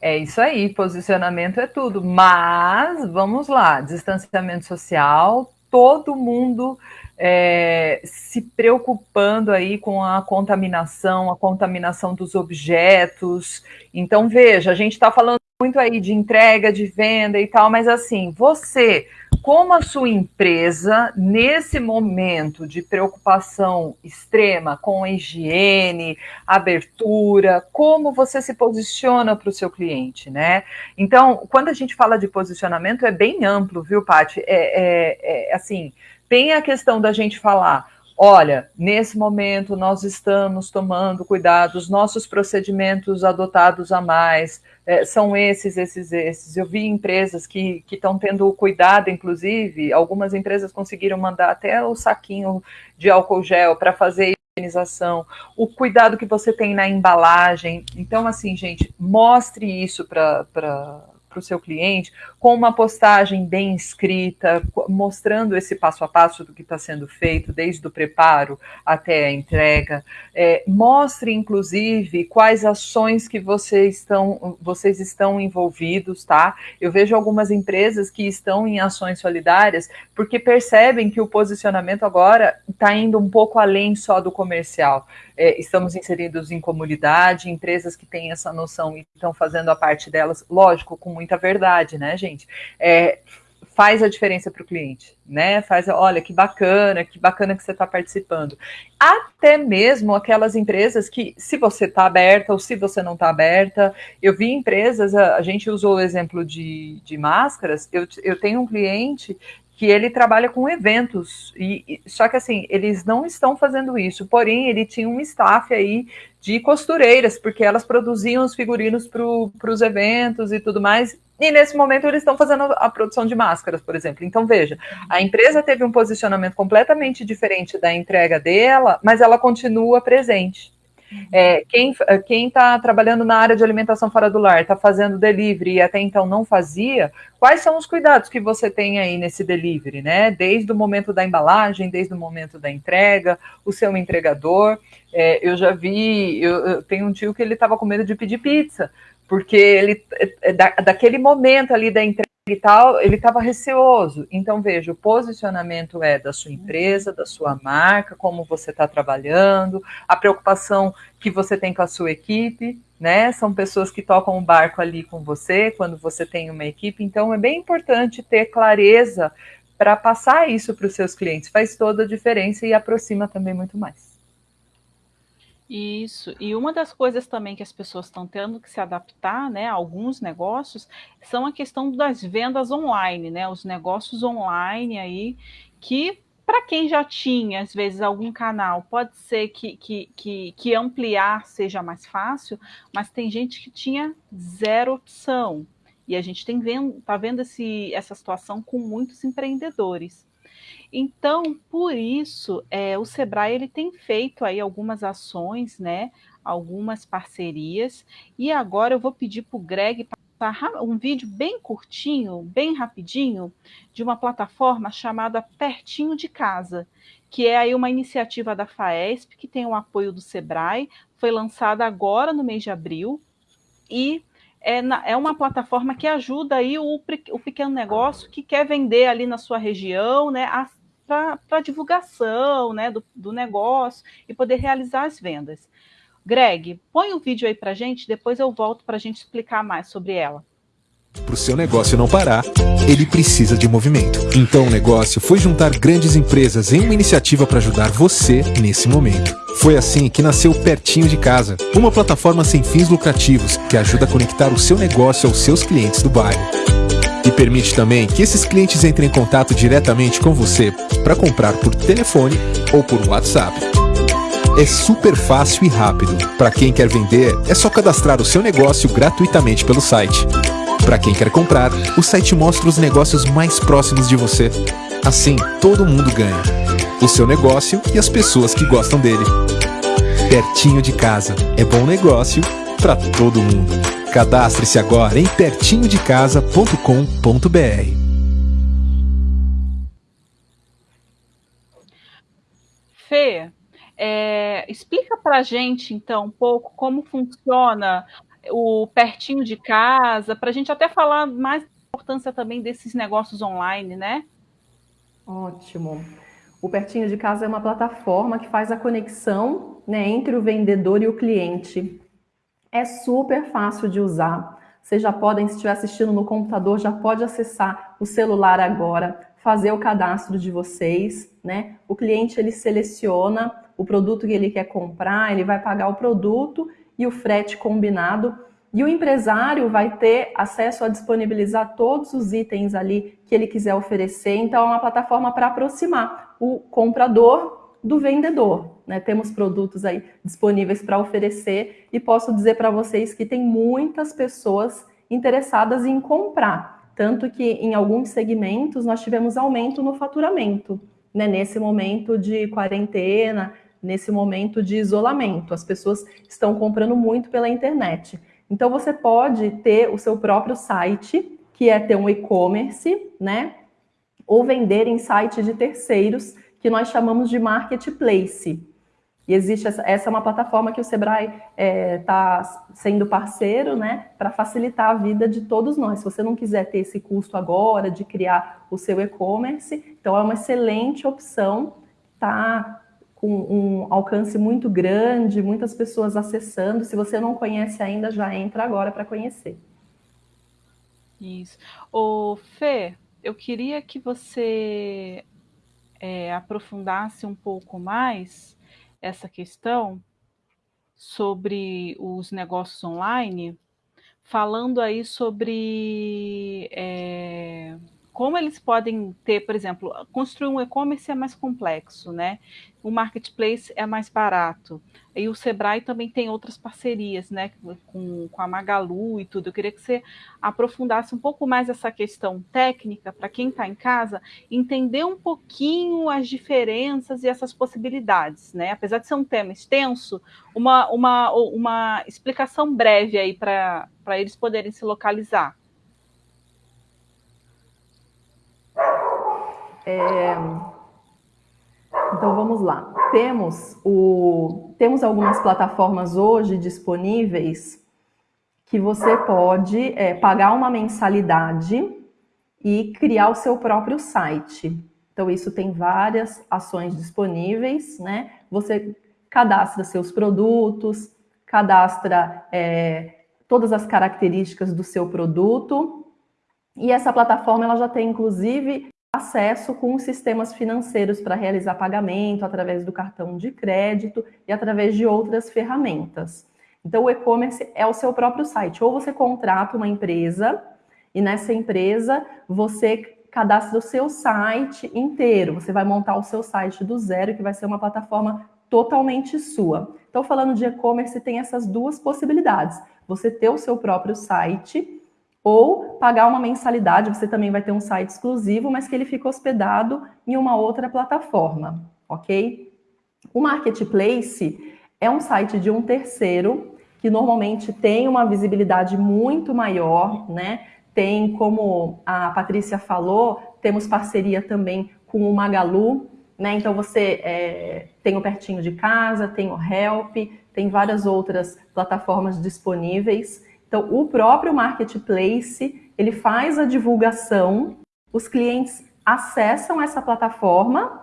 É isso aí, posicionamento é tudo. Mas vamos lá, distanciamento social, todo mundo é, se preocupando aí com a contaminação, a contaminação dos objetos. Então, veja, a gente está falando muito aí de entrega, de venda e tal, mas assim, você como a sua empresa, nesse momento de preocupação extrema com a higiene, abertura, como você se posiciona para o seu cliente, né? Então, quando a gente fala de posicionamento, é bem amplo, viu, Paty? É, é, é assim, tem a questão da gente falar olha, nesse momento nós estamos tomando cuidado, os nossos procedimentos adotados a mais é, são esses, esses, esses. Eu vi empresas que estão tendo cuidado, inclusive, algumas empresas conseguiram mandar até o saquinho de álcool gel para fazer higienização, o cuidado que você tem na embalagem. Então, assim, gente, mostre isso para para o seu cliente com uma postagem bem escrita, mostrando esse passo a passo do que está sendo feito, desde o preparo até a entrega. É, mostre, inclusive, quais ações que vocês estão, vocês estão envolvidos, tá? Eu vejo algumas empresas que estão em ações solidárias porque percebem que o posicionamento agora está indo um pouco além só do comercial. É, estamos inseridos em comunidade, empresas que têm essa noção e estão fazendo a parte delas, lógico, com muita verdade, né, gente? É, faz a diferença para o cliente, né? Faz, olha, que bacana, que bacana que você está participando. Até mesmo aquelas empresas que, se você está aberta ou se você não está aberta, eu vi empresas, a, a, gente usou o exemplo de, de máscaras, eu, eu tenho um cliente que ele trabalha com eventos, e, e, só que assim, eles não estão fazendo isso, porém ele tinha um staff aí de costureiras, porque elas produziam os figurinos para os eventos e tudo mais, e nesse momento eles estão fazendo a produção de máscaras, por exemplo. Então, veja, a empresa teve um posicionamento completamente diferente da entrega dela, mas ela continua presente. É, quem está trabalhando na área de alimentação fora do lar, está fazendo delivery e até então não fazia, quais são os cuidados que você tem aí nesse delivery, né? Desde o momento da embalagem, desde o momento da entrega, o seu entregador. É, eu já vi, eu, eu tenho um tio que ele estava com medo de pedir pizza, porque ele é, da, daquele momento ali da entrega e tal, ele estava receoso. Então, veja, o posicionamento é da sua empresa, da sua marca, como você está trabalhando, a preocupação que você tem com a sua equipe, né? São pessoas que tocam o barco ali com você quando você tem uma equipe. Então, é bem importante ter clareza para passar isso para os seus clientes. Faz toda a diferença e aproxima também muito mais. Isso. E uma das coisas também que as pessoas estão tendo que se adaptar, né, a alguns negócios, são a questão das vendas online, né, os negócios online aí, que para quem já tinha, às vezes, algum canal, pode ser que, que, que, que ampliar seja mais fácil, mas tem gente que tinha zero opção. E a gente tem vendo, tá vendo esse, essa situação com muitos empreendedores. Então, por isso, é, o Sebrae ele tem feito aí algumas ações, né? Algumas parcerias. E agora eu vou pedir para o Greg passar um vídeo bem curtinho, bem rapidinho, de uma plataforma chamada Pertinho de Casa, que é aí uma iniciativa da FAESP, que tem o apoio do Sebrae, foi lançada agora no mês de abril, e é, na, é uma plataforma que ajuda aí o, o, pequeno negócio que quer vender ali na sua região, né, para divulgação né, do, do negócio e poder realizar as vendas. Greg, põe o vídeo aí para gente, depois eu volto para a gente explicar mais sobre ela. Para o seu negócio não parar, ele precisa de movimento. Então o negócio foi juntar grandes empresas em uma iniciativa para ajudar você nesse momento. Foi assim que nasceu Pertinho de Casa, uma plataforma sem fins lucrativos que ajuda a conectar o seu negócio aos seus clientes do bairro. E permite também que esses clientes entrem em contato diretamente com você para comprar por telefone ou por WhatsApp. É super fácil e rápido. Para quem quer vender, é só cadastrar o seu negócio gratuitamente pelo site. Para quem quer comprar, o site mostra os negócios mais próximos de você. Assim, todo mundo ganha. O seu negócio e as pessoas que gostam dele. Pertinho de casa. É bom negócio para todo mundo. Cadastre-se agora em pertinhodecasa.com.br. Fê, é, explica para a gente então um pouco como funciona o pertinho de casa, para a gente até falar mais da importância também desses negócios online, né? Ótimo. O Pertinho de Casa é uma plataforma que faz a conexão né, entre o vendedor e o cliente. É super fácil de usar. Vocês já podem, se estiver assistindo no computador, já pode acessar o celular agora, fazer o cadastro de vocês, né? O cliente ele seleciona o produto que ele quer comprar, ele vai pagar o produto e o frete combinado. E o empresário vai ter acesso a disponibilizar todos os itens ali que ele quiser oferecer. Então, é uma plataforma para aproximar o comprador do vendedor. Né? Temos produtos aí disponíveis para oferecer e posso dizer para vocês que tem muitas pessoas interessadas em comprar. Tanto que em alguns segmentos nós tivemos aumento no faturamento. Né? Nesse momento de quarentena, nesse momento de isolamento. As pessoas estão comprando muito pela internet. Então você pode ter o seu próprio site, que é ter um e-commerce, né? Ou vender em sites de terceiros, que nós chamamos de marketplace. E existe essa, essa é uma plataforma que o Sebrae está é, tá sendo parceiro, né, para facilitar a vida de todos nós. Se você não quiser ter esse custo agora de criar o seu e-commerce, então é uma excelente opção, tá com um alcance muito grande, muitas pessoas acessando. Se você não conhece ainda, já entra agora para conhecer. Isso. O Fê, eu queria que você é, aprofundasse um pouco mais essa questão sobre os negócios online, falando aí sobre é, como eles podem ter, por exemplo, construir um e-commerce é mais complexo, né? O marketplace é mais barato. E o Sebrae também tem outras parcerias, né? Com, com a Magalu e tudo. Eu queria que você aprofundasse um pouco mais essa questão técnica para quem está em casa, entender um pouquinho as diferenças e essas possibilidades, né? Apesar de ser um tema extenso, uma, uma, uma explicação breve aí para eles poderem se localizar. É... Então vamos lá. Temos, o... Temos algumas plataformas hoje disponíveis que você pode é, pagar uma mensalidade e criar o seu próprio site. Então, isso tem várias ações disponíveis, né? Você cadastra seus produtos, cadastra é, todas as características do seu produto, e essa plataforma ela já tem, inclusive, acesso com os sistemas financeiros para realizar pagamento através do cartão de crédito e através de outras ferramentas. Então, o e-commerce é o seu próprio site. Ou você contrata uma empresa e nessa empresa você cadastra o seu site inteiro. Você vai montar o seu site do zero, que vai ser uma plataforma totalmente sua. Então, falando de e-commerce, tem essas duas possibilidades. Você ter o seu próprio site ou pagar uma mensalidade, você também vai ter um site exclusivo, mas que ele fica hospedado em uma outra plataforma, ok? O Marketplace é um site de um terceiro que normalmente tem uma visibilidade muito maior, né? Tem, como a Patrícia falou, temos parceria também com o Magalu, né? Então você é, tem o Pertinho de Casa, tem o Help, tem várias outras plataformas disponíveis. Então, o próprio marketplace, ele faz a divulgação, os clientes acessam essa plataforma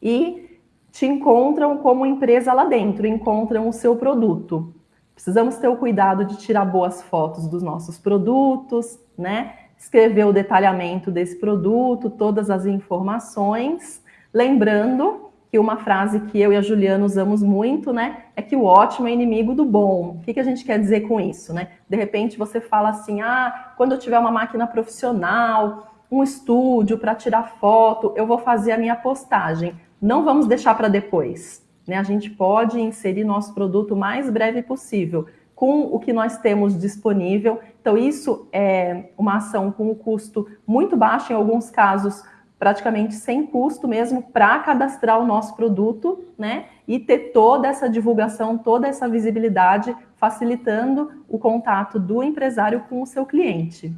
e te encontram como empresa lá dentro, encontram o seu produto. Precisamos ter o cuidado de tirar boas fotos dos nossos produtos, né? Escrever o detalhamento desse produto, todas as informações, lembrando que uma frase que eu e a Juliana usamos muito, né, é que o ótimo é inimigo do bom. O que, que a gente quer dizer com isso, né? De repente você fala assim, ah, quando eu tiver uma máquina profissional, um estúdio para tirar foto, eu vou fazer a minha postagem. Não vamos deixar para depois, né? A gente pode inserir nosso produto o mais breve possível, com o que nós temos disponível. Então, isso é uma ação com um custo muito baixo, em alguns casos, praticamente sem custo mesmo para cadastrar o nosso produto, né? E ter toda essa divulgação, toda essa visibilidade, facilitando o contato do empresário com o seu cliente.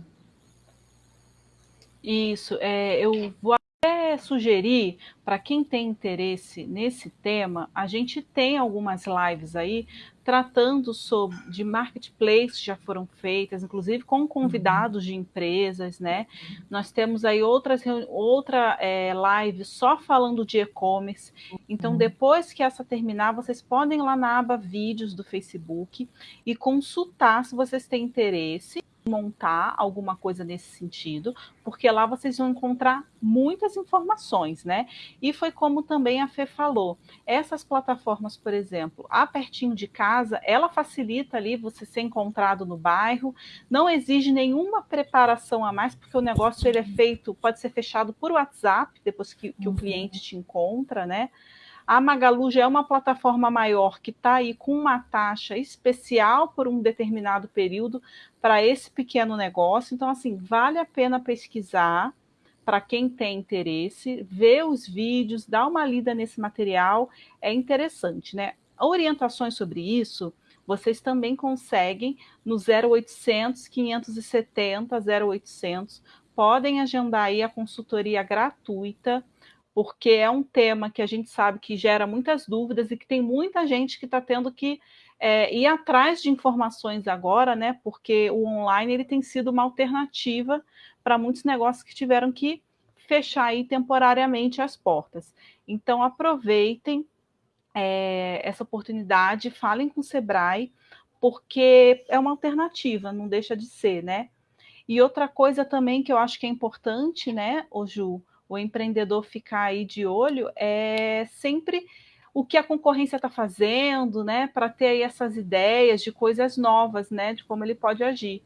Isso, é, eu vou até sugerir para quem tem interesse nesse tema, a gente tem algumas lives aí tratando sobre de marketplace já foram feitas, inclusive com convidados de empresas, né? Nós temos aí outras outra é, live só falando de e-commerce. Então, depois que essa terminar, vocês podem ir lá na aba vídeos do Facebook e consultar se vocês têm interesse montar alguma coisa nesse sentido, porque lá vocês vão encontrar muitas informações, né? E foi como também a Fê falou, essas plataformas, por exemplo, a pertinho de casa, ela facilita ali você ser encontrado no bairro, não exige nenhuma preparação a mais, porque o negócio ele é feito, pode ser fechado por WhatsApp, depois que, que o cliente te encontra, né? A Magalu já é uma plataforma maior que está aí com uma taxa especial por um determinado período para esse pequeno negócio. Então, assim, vale a pena pesquisar para quem tem interesse, ver os vídeos, dar uma lida nesse material, é interessante, né? Orientações sobre isso vocês também conseguem no 0800 570 0800. Podem agendar aí a consultoria gratuita, porque é um tema que a gente sabe que gera muitas dúvidas e que tem muita gente que está tendo que é, ir atrás de informações agora, né? Porque o online ele tem sido uma alternativa para muitos negócios que tiveram que fechar aí temporariamente as portas. Então aproveitem é, essa oportunidade, falem com o Sebrae, porque é uma alternativa, não deixa de ser, né? E outra coisa também que eu acho que é importante, né, o Ju, o empreendedor ficar aí de olho é sempre o que a concorrência está fazendo, né, para ter aí essas ideias de coisas novas, né, de como ele pode agir.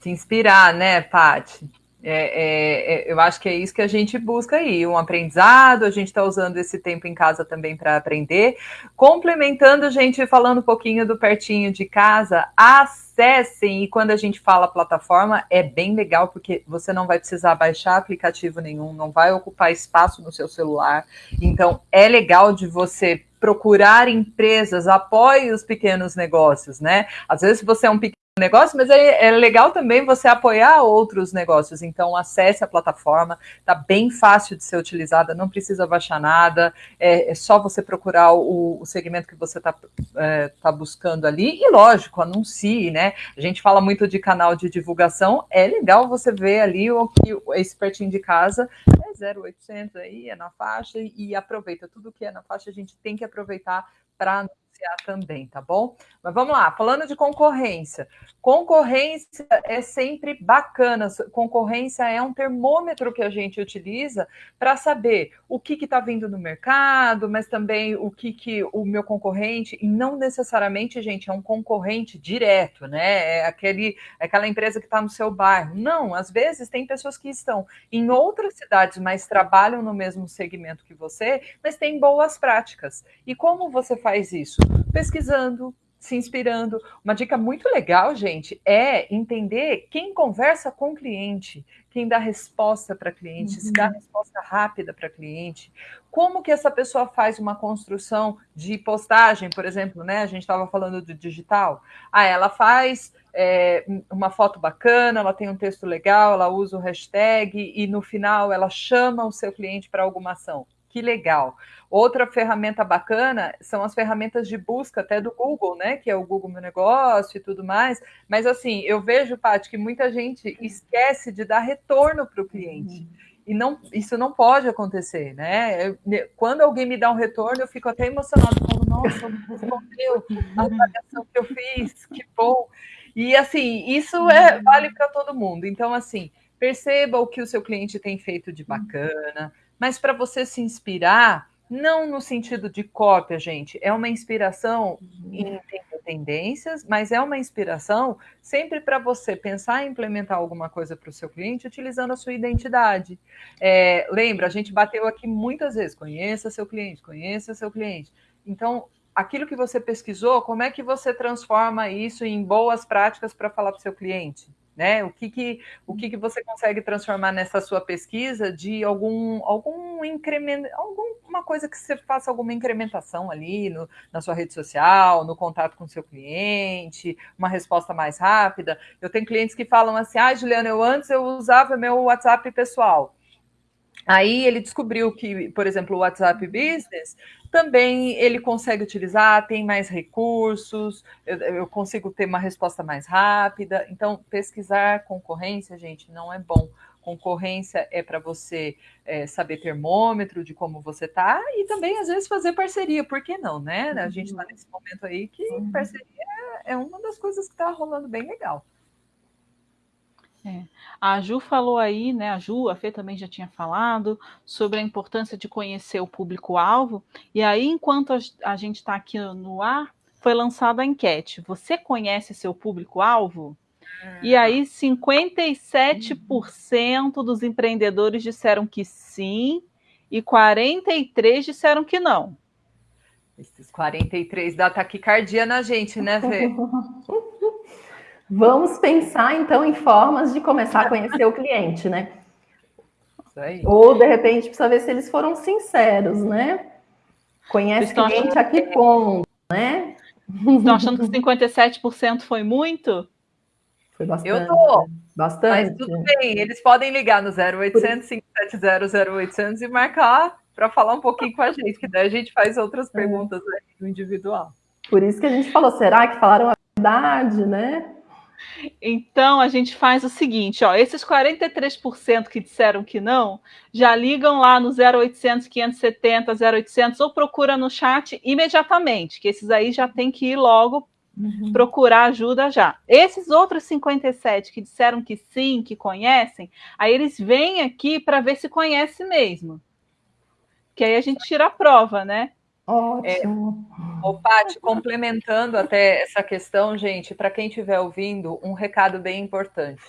Se inspirar, né, Paty? É, é, é, eu acho que é isso que a gente busca aí, um aprendizado, a gente está usando esse tempo em casa também para aprender. Complementando, gente, falando um pouquinho do pertinho de casa, acessem, e quando a gente fala plataforma, é bem legal, porque você não vai precisar baixar aplicativo nenhum, não vai ocupar espaço no seu celular. Então, é legal de você procurar empresas, apoie os pequenos negócios, né? Às vezes você é um pequeno negócio, mas é, é, legal também você apoiar outros negócios. Então, acesse a plataforma, tá bem fácil de ser utilizada, não precisa baixar nada, é, é só você procurar o, o segmento que você está é, tá buscando ali. E, lógico, anuncie, né? A gente fala muito de canal de divulgação, é legal você ver ali o que esse pertinho de casa é 0800 aí, é na faixa, e aproveita tudo que é na faixa, a gente tem que aproveitar para anunciar também, tá bom? Mas vamos lá, falando de concorrência. Concorrência é sempre bacana. Concorrência é um termômetro que a gente utiliza para saber o que está vindo no mercado, mas também o que, que o meu concorrente, e não necessariamente, gente, é um concorrente direto, né? É aquele, é aquela empresa que está no seu bairro. Não, às vezes tem pessoas que estão em outras cidades, mas trabalham no mesmo segmento que você, mas têm boas práticas. E como você faz isso? Pesquisando, se inspirando. Uma dica muito legal, gente, é entender quem conversa com o cliente, quem dá resposta para cliente, uhum. se dá uhum. resposta rápida para cliente. Como que essa pessoa faz uma construção de postagem, por exemplo, né? A gente estava falando do digital. Ah, ela faz é, uma foto bacana, ela tem um texto legal, ela usa o hashtag e no final ela chama o seu cliente para alguma ação que legal. Outra ferramenta bacana são as ferramentas de busca até do Google, né? Que é o Google Meu Negócio e tudo mais. Mas assim, eu vejo, Paty, que muita gente esquece de dar retorno para o cliente. Uhum. E não, isso não pode acontecer, né? Eu, quando alguém me dá um retorno, eu fico até emocionado, falo, nossa, respondeu a avaliação que eu fiz, que bom. E assim, isso é, vale para todo mundo. Então, assim, perceba o que o seu cliente tem feito de bacana mas para você se inspirar, não no sentido de cópia, gente, é uma inspiração em tendências, mas é uma inspiração sempre para você pensar em implementar alguma coisa para o seu cliente utilizando a sua identidade. É, lembra, a gente bateu aqui muitas vezes: conheça seu cliente, conheça seu cliente. Então, aquilo que você pesquisou, como é que você transforma isso em boas práticas para falar para o seu cliente? Né? O que que, o que que você consegue transformar nessa sua pesquisa de algum algum incremento, alguma coisa que você faça alguma incrementação ali no, na sua rede social, no contato com seu cliente, uma resposta mais rápida. Eu tenho clientes que falam assim: "Ah, Juliana, eu antes eu usava meu WhatsApp pessoal. Aí ele descobriu que, por exemplo, o WhatsApp Business também ele consegue utilizar, tem mais recursos, eu, eu, consigo ter uma resposta mais rápida. Então, pesquisar concorrência, gente, não é bom. Concorrência é para você é, saber termômetro de como você tá e também, às vezes, fazer parceria, por que não, né? A gente está nesse momento aí que uhum. parceria é uma das coisas que está rolando bem legal. É. A Ju falou aí, né? A Ju, a Fê também já tinha falado sobre a importância de conhecer o público-alvo. E aí, enquanto a gente está aqui no ar, foi lançada a enquete. Você conhece seu público-alvo? E aí, 57% dos empreendedores disseram que sim, e 43% disseram que não. Esses 43 dá taquicardia na gente, né, Fê? <laughs> Vamos pensar então em formas de começar a conhecer o cliente, né? Ou de repente precisa ver se eles foram sinceros, né? Conhece o cliente a que ponto, né? Estão achando que 57% foi muito? Foi bastante. Eu tô. Bastante. Mas tudo bem, eles podem ligar no 0800 570 0800 e marcar para falar um pouquinho com a gente, que daí a gente faz outras é. perguntas é. no individual. Por isso que a gente falou, será que falaram a verdade, né? Então a gente faz o seguinte, ó, esses 43% que disseram que não, já ligam lá no 0800 570 0800 ou procura no chat imediatamente, que esses aí já tem que ir logo uhum. procurar ajuda já. Esses outros 57 que disseram que sim, que conhecem, aí eles vêm aqui para ver se conhece mesmo. Que aí a gente tira a prova, né? Ótimo. É, ô, Paty, complementando até essa questão, gente, para quem estiver ouvindo, um recado bem importante.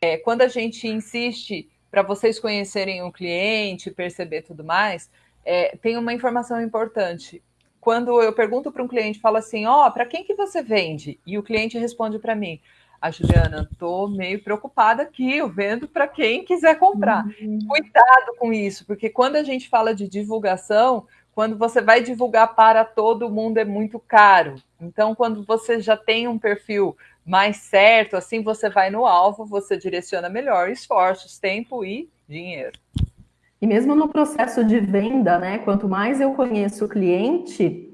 É, quando a gente insiste para vocês conhecerem o cliente, perceber tudo mais, é, tem uma informação importante. Quando eu pergunto para um cliente, falo assim, ó, oh, para quem que você vende? E o cliente responde para mim, a Juliana, estou meio preocupada aqui, eu vendo para quem quiser comprar. Uhum. Cuidado com isso, porque quando a gente fala de divulgação, quando você vai divulgar para todo mundo é muito caro. Então, quando você já tem um perfil mais certo, assim você vai no alvo, você direciona melhor esforços, tempo e dinheiro. E mesmo no processo de venda, né? Quanto mais eu conheço o cliente,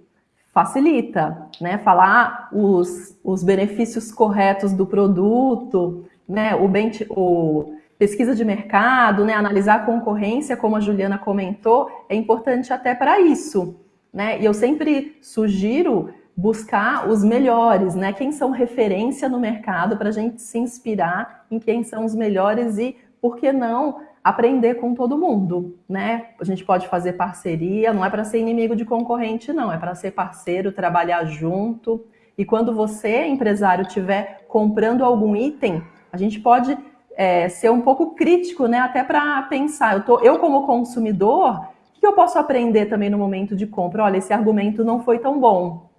facilita, né? Falar os, os benefícios corretos do produto, né? O, ben, o pesquisa de mercado, né? Analisar a concorrência, como a Juliana comentou, é importante até para isso, né? E eu sempre sugiro buscar os melhores, né? Quem são referência no mercado para a gente se inspirar em quem são os melhores e, por que não, aprender com todo mundo, né? A gente pode fazer parceria, não é para ser inimigo de concorrente, não, é para ser parceiro, trabalhar junto. E quando você, empresário, estiver comprando algum item, a gente pode é, ser um pouco crítico, né? Até para pensar, eu, tô, eu como consumidor, o que eu posso aprender também no momento de compra? Olha, esse argumento não foi tão bom.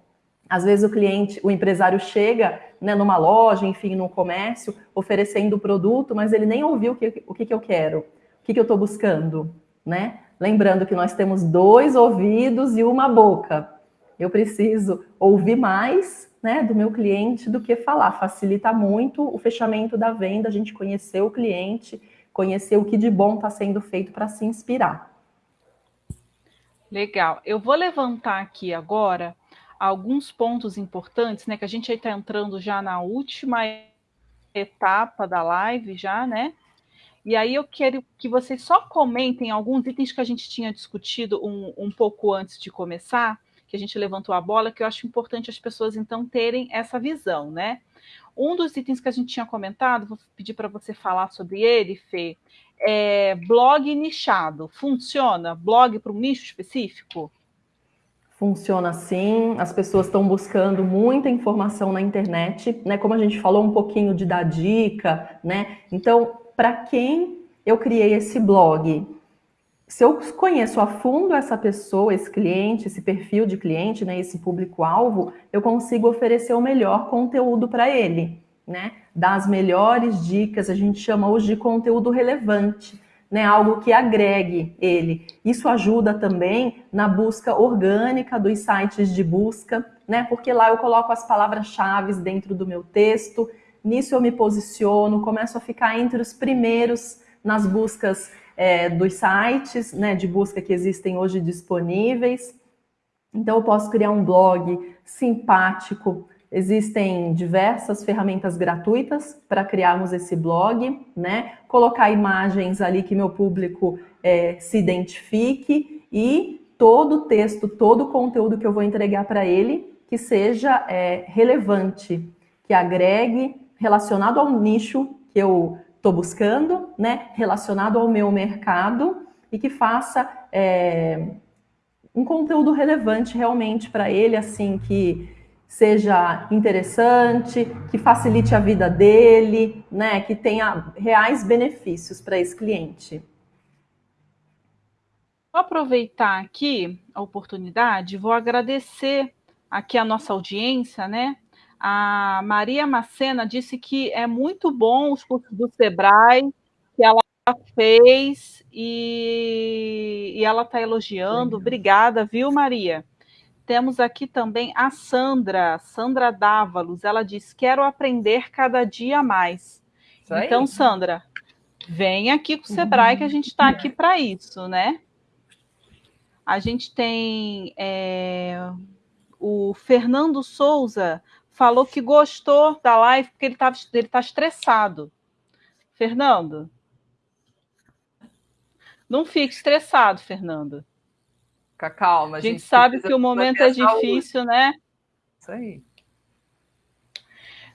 Às vezes o cliente, o empresário chega né, numa loja, enfim, num comércio, oferecendo o produto, mas ele nem ouviu o que, o que, que eu quero que, que eu estou buscando? Né? Lembrando que nós temos dois ouvidos e uma boca. Eu preciso ouvir mais né, do meu cliente do que falar. Facilita muito o fechamento da venda, a gente conhecer o cliente, conhecer o que de bom está sendo feito para se inspirar. Legal. Eu vou levantar aqui agora alguns pontos importantes, né? Que a gente está entrando já na última etapa da live, já, né? E aí eu quero que vocês só comentem alguns itens que a gente tinha discutido um, um pouco antes de começar, que a gente levantou a bola, que eu acho importante as pessoas então terem essa visão, né? Um dos itens que a gente tinha comentado, vou pedir para você falar sobre ele, Fê, é blog nichado. Funciona? Blog para um nicho específico? Funciona sim, as pessoas estão buscando muita informação na internet, né? Como a gente falou um pouquinho de dar dica, né? Então, para quem eu criei esse blog. Se eu conheço a fundo essa pessoa, esse cliente, esse perfil de cliente, né, esse público-alvo, eu consigo oferecer o melhor conteúdo para ele, né? Dar as melhores dicas, a gente chama hoje de conteúdo relevante, né? Algo que agregue ele. Isso ajuda também na busca orgânica dos sites de busca, né? Porque lá eu coloco as palavras-chave dentro do meu texto, nisso eu me posiciono, começo a ficar entre os primeiros nas buscas é, dos sites né, de busca que existem hoje disponíveis. Então, eu posso criar um blog simpático. Existem diversas ferramentas gratuitas para criarmos esse blog, né? Colocar imagens ali que meu público é, se identifique e todo o texto, todo o conteúdo que eu vou entregar para ele que seja é, relevante, que agregue relacionado ao nicho que eu estou buscando, né? relacionado ao meu mercado e que faça é, um conteúdo relevante realmente para ele, assim, que seja interessante, que facilite a vida dele, né? que tenha reais benefícios para esse cliente. Vou aproveitar aqui a oportunidade, vou agradecer aqui a nossa audiência, né? A Maria Macena disse que é muito bom os cursos do Sebrae, que ela fez e, e ela está elogiando. Obrigada, viu, Maria? Temos aqui também a Sandra, Sandra Dávalos. Ela diz: Quero aprender cada dia mais. Então, Sandra, vem aqui com o Sebrae, que a gente está aqui para isso, né? A gente tem é, o Fernando Souza falou que gostou da live porque ele está ele tá estressado. Fernando, não fique estressado, Fernando. Fica calma. A gente, a gente sabe que o momento é difícil, né? Isso aí.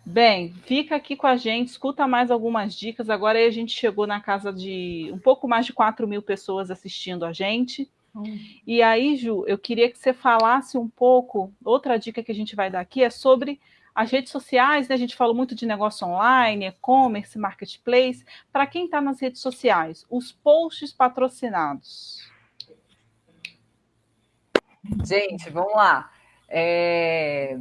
Bem, fica aqui com a gente, escuta mais algumas dicas. Agora a gente chegou na casa de um pouco mais de 4 mil pessoas assistindo a gente. Hum. E aí, Ju, eu queria que você falasse um pouco. Outra dica que a gente vai dar aqui é sobre as redes sociais, né? A gente falou muito de negócio online, e-commerce, marketplace. Para quem está nas redes sociais, os posts patrocinados. Gente, vamos lá. É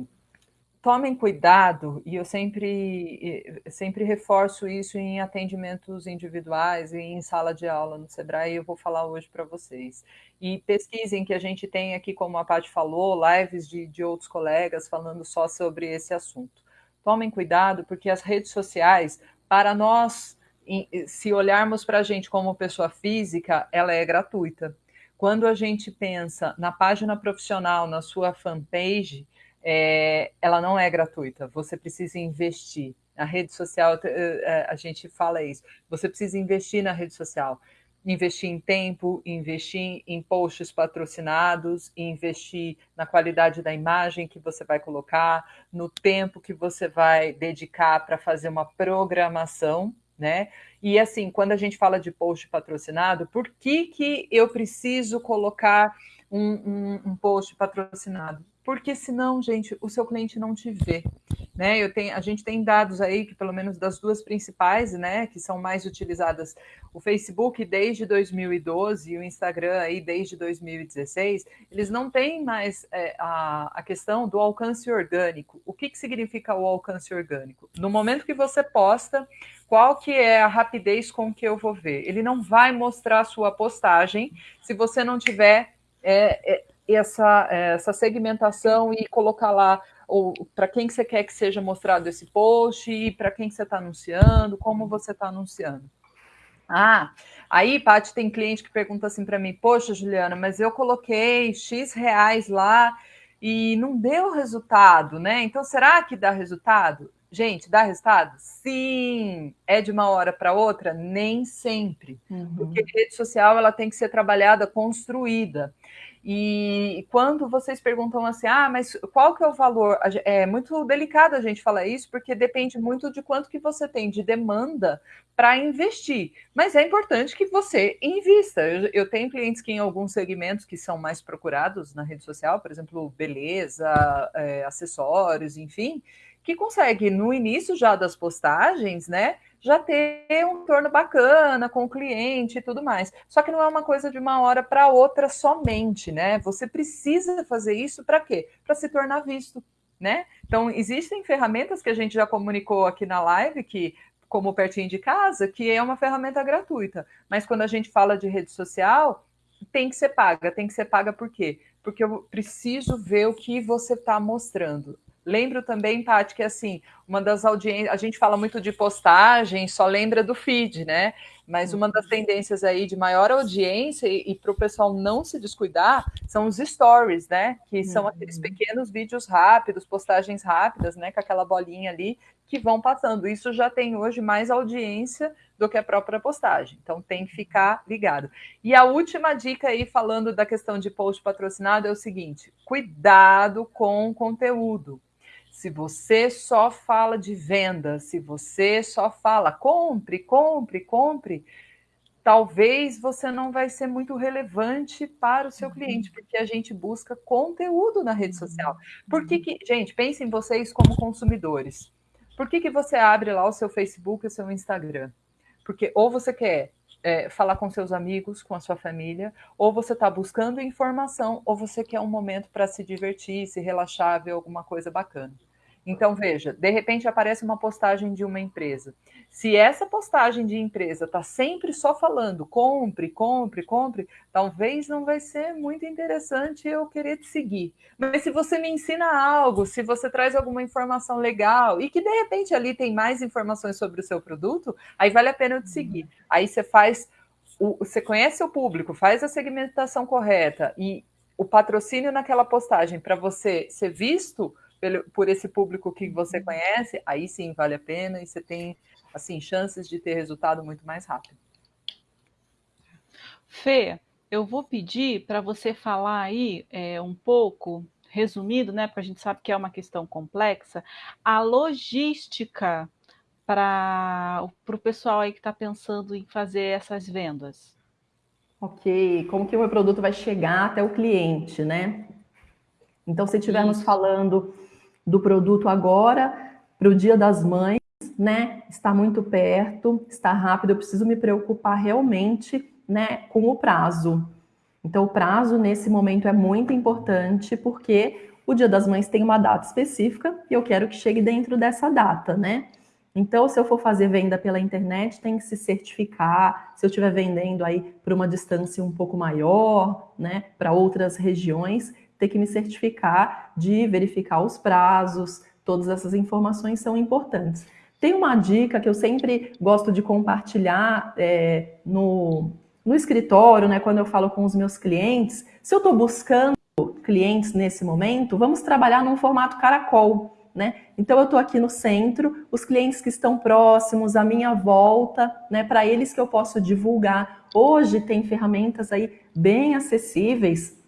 tomem cuidado, e eu sempre, sempre reforço isso em atendimentos individuais e em sala de aula no Sebrae, eu vou falar hoje para vocês. E pesquisem que a gente tem aqui, como a Paty falou, lives de, de outros colegas falando só sobre esse assunto. Tomem cuidado, porque as redes sociais, para nós, se olharmos para a gente como pessoa física, ela é gratuita. Quando a gente pensa na página profissional, na sua fanpage, é, ela não é gratuita, você precisa investir. A rede social, eh, eh, a gente fala isso, você precisa investir na rede social. Investir em tempo, investir em posts patrocinados, investir na qualidade da imagem que você vai colocar, no tempo que você vai dedicar para fazer uma programação, né? E assim, quando a gente fala de post patrocinado, por que, que eu preciso colocar um, um, um post patrocinado? Porque senão, gente, o seu cliente não te vê. Né? Eu tenho, a gente tem dados aí que, pelo menos das duas principais, né, que são mais utilizadas, o Facebook desde 2012 e o Instagram aí desde 2016, eles não têm mais é, a, a questão do alcance orgânico. O que, que significa o alcance orgânico? No momento que você posta, qual que é a rapidez com que eu vou ver? Ele não vai mostrar a sua postagem se você não tiver é, é, essa, essa segmentação e colocar lá para quem que você quer que seja mostrado esse post e para quem que você está anunciando, como você está anunciando. Ah, aí, Paty, tem cliente que pergunta assim para mim, poxa, Juliana, mas eu coloquei X reais lá e não deu resultado, né? Então, será que dá resultado? Gente, dá resultado? Sim. É de uma hora para outra? Nem sempre. Uhum. Porque rede social ela tem que ser trabalhada, construída. E quando vocês perguntam assim, ah, mas qual que é o valor? É muito delicado a gente falar isso, porque depende muito de quanto que você tem de demanda para investir. Mas é importante que você invista. Eu, eu, tenho clientes que em alguns segmentos que são mais procurados na rede social, por exemplo, beleza, é, acessórios, enfim, que consegue no início já das postagens, né? Já ter um torno bacana com o cliente e tudo mais. Só que não é uma coisa de uma hora para outra somente, né? Você precisa fazer isso para quê? Para se tornar visto, né? Então, existem ferramentas que a gente já comunicou aqui na live que como pertinho de casa, que é uma ferramenta gratuita. Mas quando a gente fala de rede social, tem que ser paga. Tem que ser paga por quê? Porque eu preciso ver o que você está mostrando. Lembro também, Tati, que assim, uma das audiências, a gente fala muito de postagem, só lembra do feed, né? Mas uma das tendências aí de maior audiência e, e para o pessoal não se descuidar são os stories, né? Que são aqueles uhum. pequenos vídeos rápidos, postagens rápidas, né? Com aquela bolinha ali que vão passando. Isso já tem hoje mais audiência do que a própria postagem. Então tem que ficar ligado. E a última dica aí, falando da questão de post patrocinado, é o seguinte: cuidado com o conteúdo. Se você só fala de venda, se você só fala compre, compre, compre, talvez você não vai ser muito relevante para o seu uhum. cliente, porque a gente busca conteúdo na rede social. Por que, que gente, pensem vocês como consumidores. Por que, que você abre lá o seu Facebook e o seu Instagram? Porque ou você quer é, falar com seus amigos, com a sua família, ou você está buscando informação, ou você quer um momento para se divertir, se relaxar, ver alguma coisa bacana. Então, veja, de repente aparece uma postagem de uma empresa. Se essa postagem de empresa está sempre só falando compre, compre, compre, talvez não vai ser muito interessante eu querer te seguir. Mas se você me ensina algo, se você traz alguma informação legal e que de repente ali tem mais informações sobre o seu produto, aí vale a pena eu te seguir. Aí você faz, o, você conhece o público, faz a segmentação correta e o patrocínio naquela postagem para você ser visto por esse público que você conhece, aí sim vale a pena e você tem assim, chances de ter resultado muito mais rápido. Fê, eu vou pedir para você falar aí é, um pouco, resumido, né? Porque a gente sabe que é uma questão complexa, a logística para o pessoal aí que está pensando em fazer essas vendas. Ok, como que o meu produto vai chegar até o cliente, né? Então, se estivermos falando do produto agora, para o Dia das Mães, né, está muito perto, está rápido, eu preciso me preocupar realmente, né, com o prazo. Então, o prazo nesse momento é muito importante, porque o Dia das Mães tem uma data específica e eu quero que chegue dentro dessa data, né? Então, se eu for fazer venda pela internet, tem que se certificar. Se eu estiver vendendo aí para uma distância um pouco maior, né, para outras regiões, ter que me certificar de verificar os prazos. Todas essas informações são importantes. Tem uma dica que eu sempre gosto de compartilhar é, no, no escritório, né, quando eu falo com os meus clientes. Se eu estou buscando clientes nesse momento, vamos trabalhar num formato caracol. Né? Então eu estou aqui no centro, os clientes que estão próximos, à minha volta, né, para eles que eu posso divulgar. Hoje tem ferramentas aí bem acessíveis,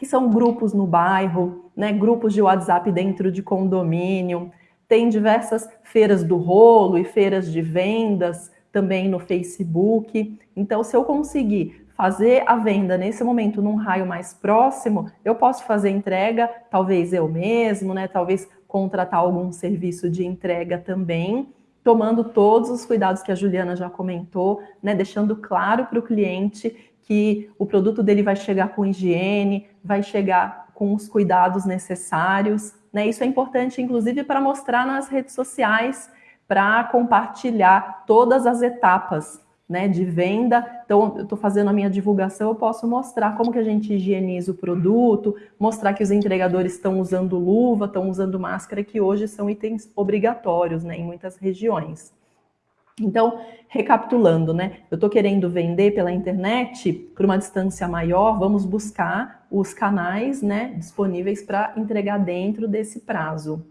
que são grupos no bairro, né, grupos de WhatsApp dentro de condomínio, tem diversas feiras do rolo e feiras de vendas também no Facebook. Então, se eu conseguir fazer a venda nesse momento num raio mais próximo, eu posso fazer entrega, talvez eu mesmo, né? Talvez contratar algum serviço de entrega também, tomando todos os cuidados que a Juliana já comentou, né? Deixando claro para o cliente que o produto dele vai chegar com higiene, vai chegar com os cuidados necessários, né? Isso é importante, inclusive, para mostrar nas redes sociais, para compartilhar todas as etapas né, de venda. Então, eu estou fazendo a minha divulgação, eu posso mostrar como que a gente higieniza o produto, mostrar que os entregadores estão usando luva, estão usando máscara, que hoje são itens obrigatórios né, em muitas regiões. Então, recapitulando, né? Eu estou querendo vender pela internet por uma distância maior, vamos buscar os canais né, disponíveis para entregar dentro desse prazo.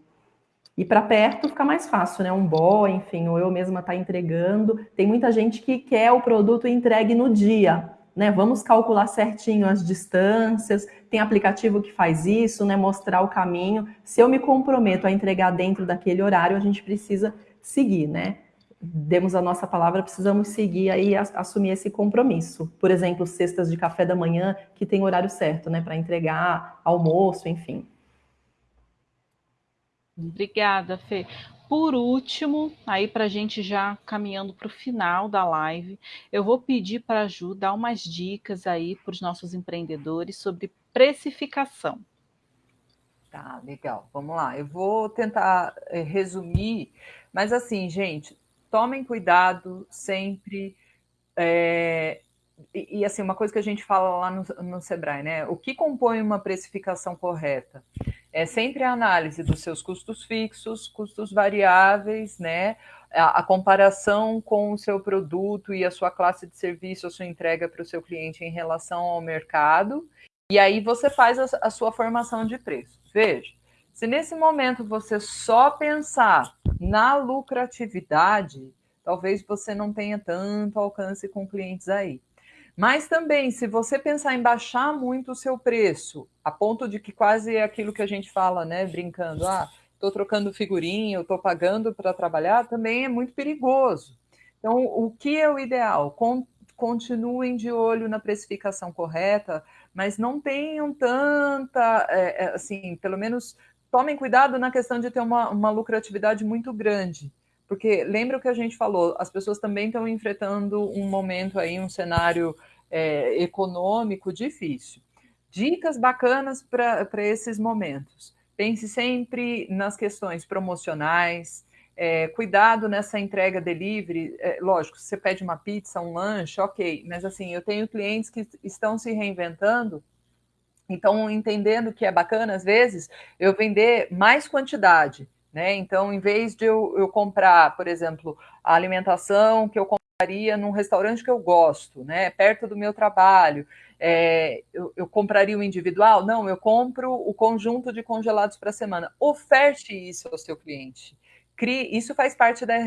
E para perto fica mais fácil, né? Um boy, enfim, ou eu mesma estar tá entregando. Tem muita gente que quer o produto entregue no dia, né? Vamos calcular certinho as distâncias. Tem aplicativo que faz isso, né? Mostrar o caminho. Se eu me comprometo a entregar dentro daquele horário, a gente precisa seguir, né? Demos a nossa palavra, precisamos seguir aí assumir esse compromisso. Por exemplo, cestas de café da manhã que tem horário certo, né, para entregar, almoço, enfim. Obrigada, Fê. Por último, aí para a gente já caminhando para o final da live, eu vou pedir para a Ju dar umas dicas aí para os nossos empreendedores sobre precificação. Tá, legal. Vamos lá. Eu vou tentar eh, resumir, mas assim, gente, tomem cuidado sempre. É, e, e, assim, uma coisa que a gente fala lá no, no Sebrae, né? O que compõe uma precificação correta? É sempre a análise dos seus custos fixos, custos variáveis, né? A, a comparação com o seu produto e a sua classe de serviço, a sua entrega para o seu cliente em relação ao mercado. E aí você faz a, a sua formação de preço. Veja, se nesse momento você só pensar na lucratividade, talvez você não tenha tanto alcance com clientes aí. Mas também, se você pensar em baixar muito o seu preço, a ponto de que quase é aquilo que a gente fala, né, brincando, ah, estou trocando figurinha, estou pagando para trabalhar, também é muito perigoso. Então, o que é o ideal? Con continuem de olho na precificação correta, mas não tenham tanta, é, assim, pelo menos tomem cuidado na questão de ter uma, uma lucratividade muito grande. Porque lembra o que a gente falou, as pessoas também estão enfrentando um momento aí, um cenário é, econômico difícil. Dicas bacanas para esses momentos. pense sempre nas questões promocionais, é, cuidado nessa entrega delivery. É, lógico, você pede uma pizza, um lanche, ok, mas assim, eu tenho clientes que estão se reinventando, então entendendo que é bacana, às vezes, eu vender mais quantidade. Né? Então, em vez de eu, eu comprar, por exemplo, a alimentação que eu compraria num restaurante que eu gosto, né, perto do meu trabalho, é, eu, eu, compraria o individual? Não, eu compro o conjunto de congelados para a semana. Oferte isso ao seu cliente isso faz parte da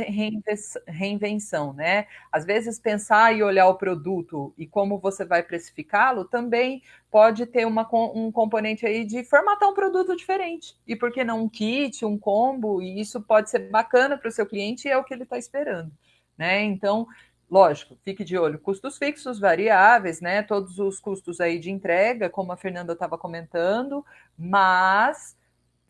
reinvenção, né? Às vezes pensar e olhar o produto e como você vai precificá-lo também pode ter uma, um componente aí de formatar um produto diferente. E por que não um kit, um combo? E isso pode ser bacana para o seu cliente e é o que ele está esperando, né? Então, lógico, fique de olho. Custos fixos, variáveis, né? Todos os custos aí de entrega, como a Fernanda estava comentando, mas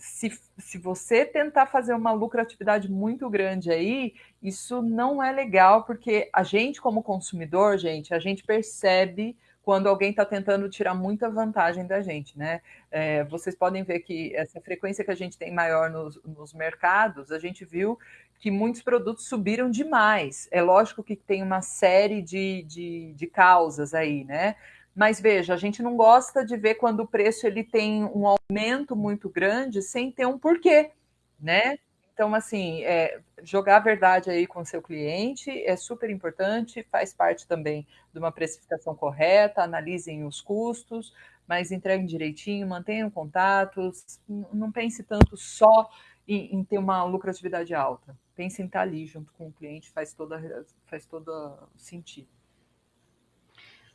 se, se você tentar fazer uma lucratividade muito grande aí, isso não é legal, porque a gente, como consumidor, gente, a gente percebe quando alguém está tentando tirar muita vantagem da gente, né? É, vocês podem ver que essa frequência que a gente tem maior nos, nos mercados, a gente viu que muitos produtos subiram demais. É lógico que tem uma série de, de, de causas aí, né? Mas veja, a gente não gosta de ver quando o preço ele tem um aumento muito grande sem ter um porquê, né? Então, assim, é, jogar a verdade aí com o seu cliente é super importante, faz parte também de uma precificação correta, analisem os custos, mas entreguem direitinho, mantenham contatos, não pense tanto só em, em, ter uma lucratividade alta. Pense em estar ali junto com o cliente, faz toda, faz todo sentido.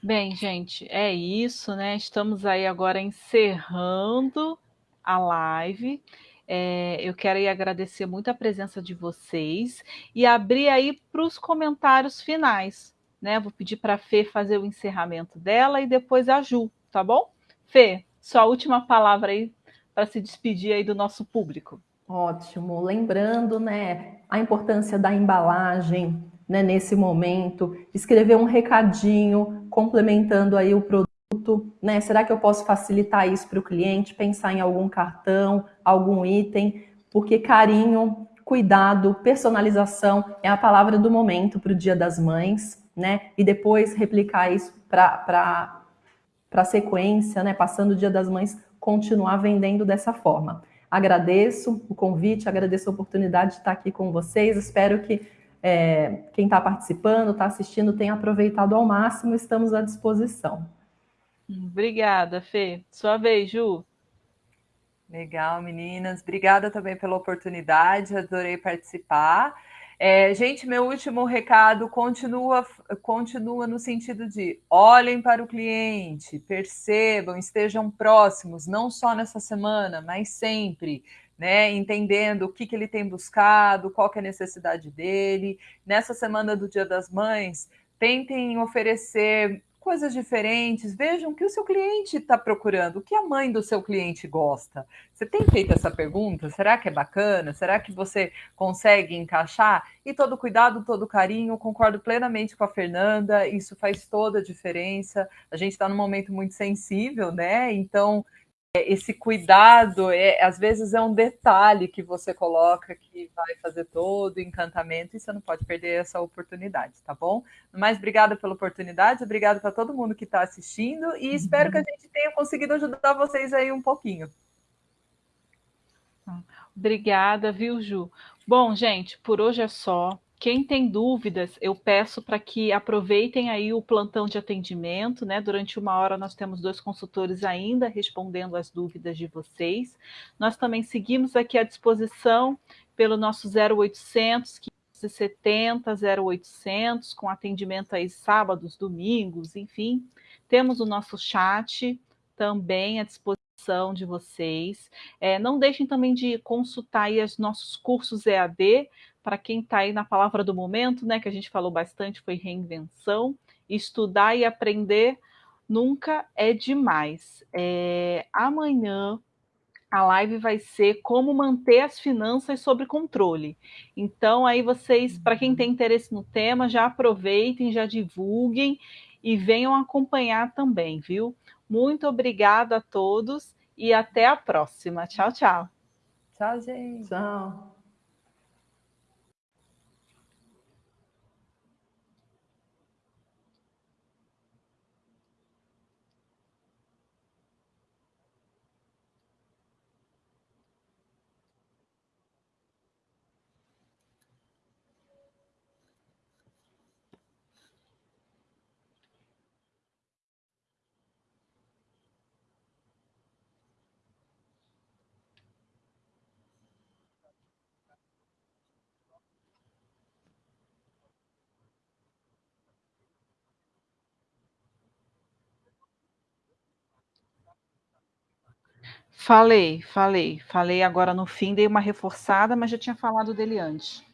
Bem, gente, é isso, né? Estamos aí agora encerrando a live. É, eu quero aí agradecer muito a presença de vocês e abrir aí para os comentários finais, né? Vou pedir para a Fê fazer o encerramento dela e depois a Ju, tá bom? Fê, sua última palavra aí para se despedir aí do nosso público. Ótimo. Lembrando, né, a importância da embalagem, né, nesse momento, escrever um recadinho complementando aí o produto, né? Será que eu posso facilitar isso para o cliente? Pensar em algum cartão, algum item, porque carinho, cuidado, personalização é a palavra do momento para o Dia das Mães, né? E depois replicar isso para a sequência, né? Passando o Dia das Mães, continuar vendendo dessa forma. Agradeço o convite, agradeço a oportunidade de estar aqui com vocês. Espero que é, quem está participando, está assistindo, tenha aproveitado ao máximo. Estamos à disposição. Obrigada, Fê. Sua vez, Ju. Legal, meninas. Obrigada também pela oportunidade, adorei participar. É, gente, meu último recado continua, continua no sentido de olhem para o cliente, percebam, estejam próximos, não só nessa semana, mas sempre né? Entendendo o que, que ele tem buscado, qual que é a necessidade dele. Nessa semana do Dia das Mães, tentem oferecer coisas diferentes, vejam o que o seu cliente está procurando, o que a mãe do seu cliente gosta. Você tem feito essa pergunta? Será que é bacana? Será que você consegue encaixar? E todo cuidado, todo carinho, concordo plenamente com a Fernanda, isso faz toda a diferença. A gente está num momento muito sensível, né? Então, esse cuidado, é, às vezes é um detalhe que você coloca que vai fazer todo o encantamento e você não pode perder essa oportunidade, tá bom? Mas obrigada pela oportunidade, obrigada para todo mundo que está assistindo e uhum. espero que a gente tenha conseguido ajudar vocês aí um pouquinho. Obrigada, viu, Ju? Bom, gente, por hoje é só. Quem tem dúvidas, eu peço para que aproveitem aí o plantão de atendimento, né? Durante uma hora nós temos dois consultores ainda respondendo as dúvidas de vocês. Nós também seguimos aqui à disposição pelo nosso 0800 570 0800 com atendimento aí sábados, domingos, enfim. Temos o nosso chat também à disposição de vocês. É, não deixem também de consultar os nossos cursos EAD, para quem está aí na palavra do momento, né, que a gente falou bastante, foi reinvenção. Estudar e aprender nunca é demais. É, amanhã a live vai ser como manter as finanças sob controle. Então, aí vocês, para quem tem interesse no tema, já aproveitem, já divulguem e venham acompanhar também, viu? Muito obrigada a todos e até a próxima. Tchau, tchau. Tchau, gente. Tchau. Falei, falei, falei agora no fim, dei uma reforçada, mas já tinha falado dele antes.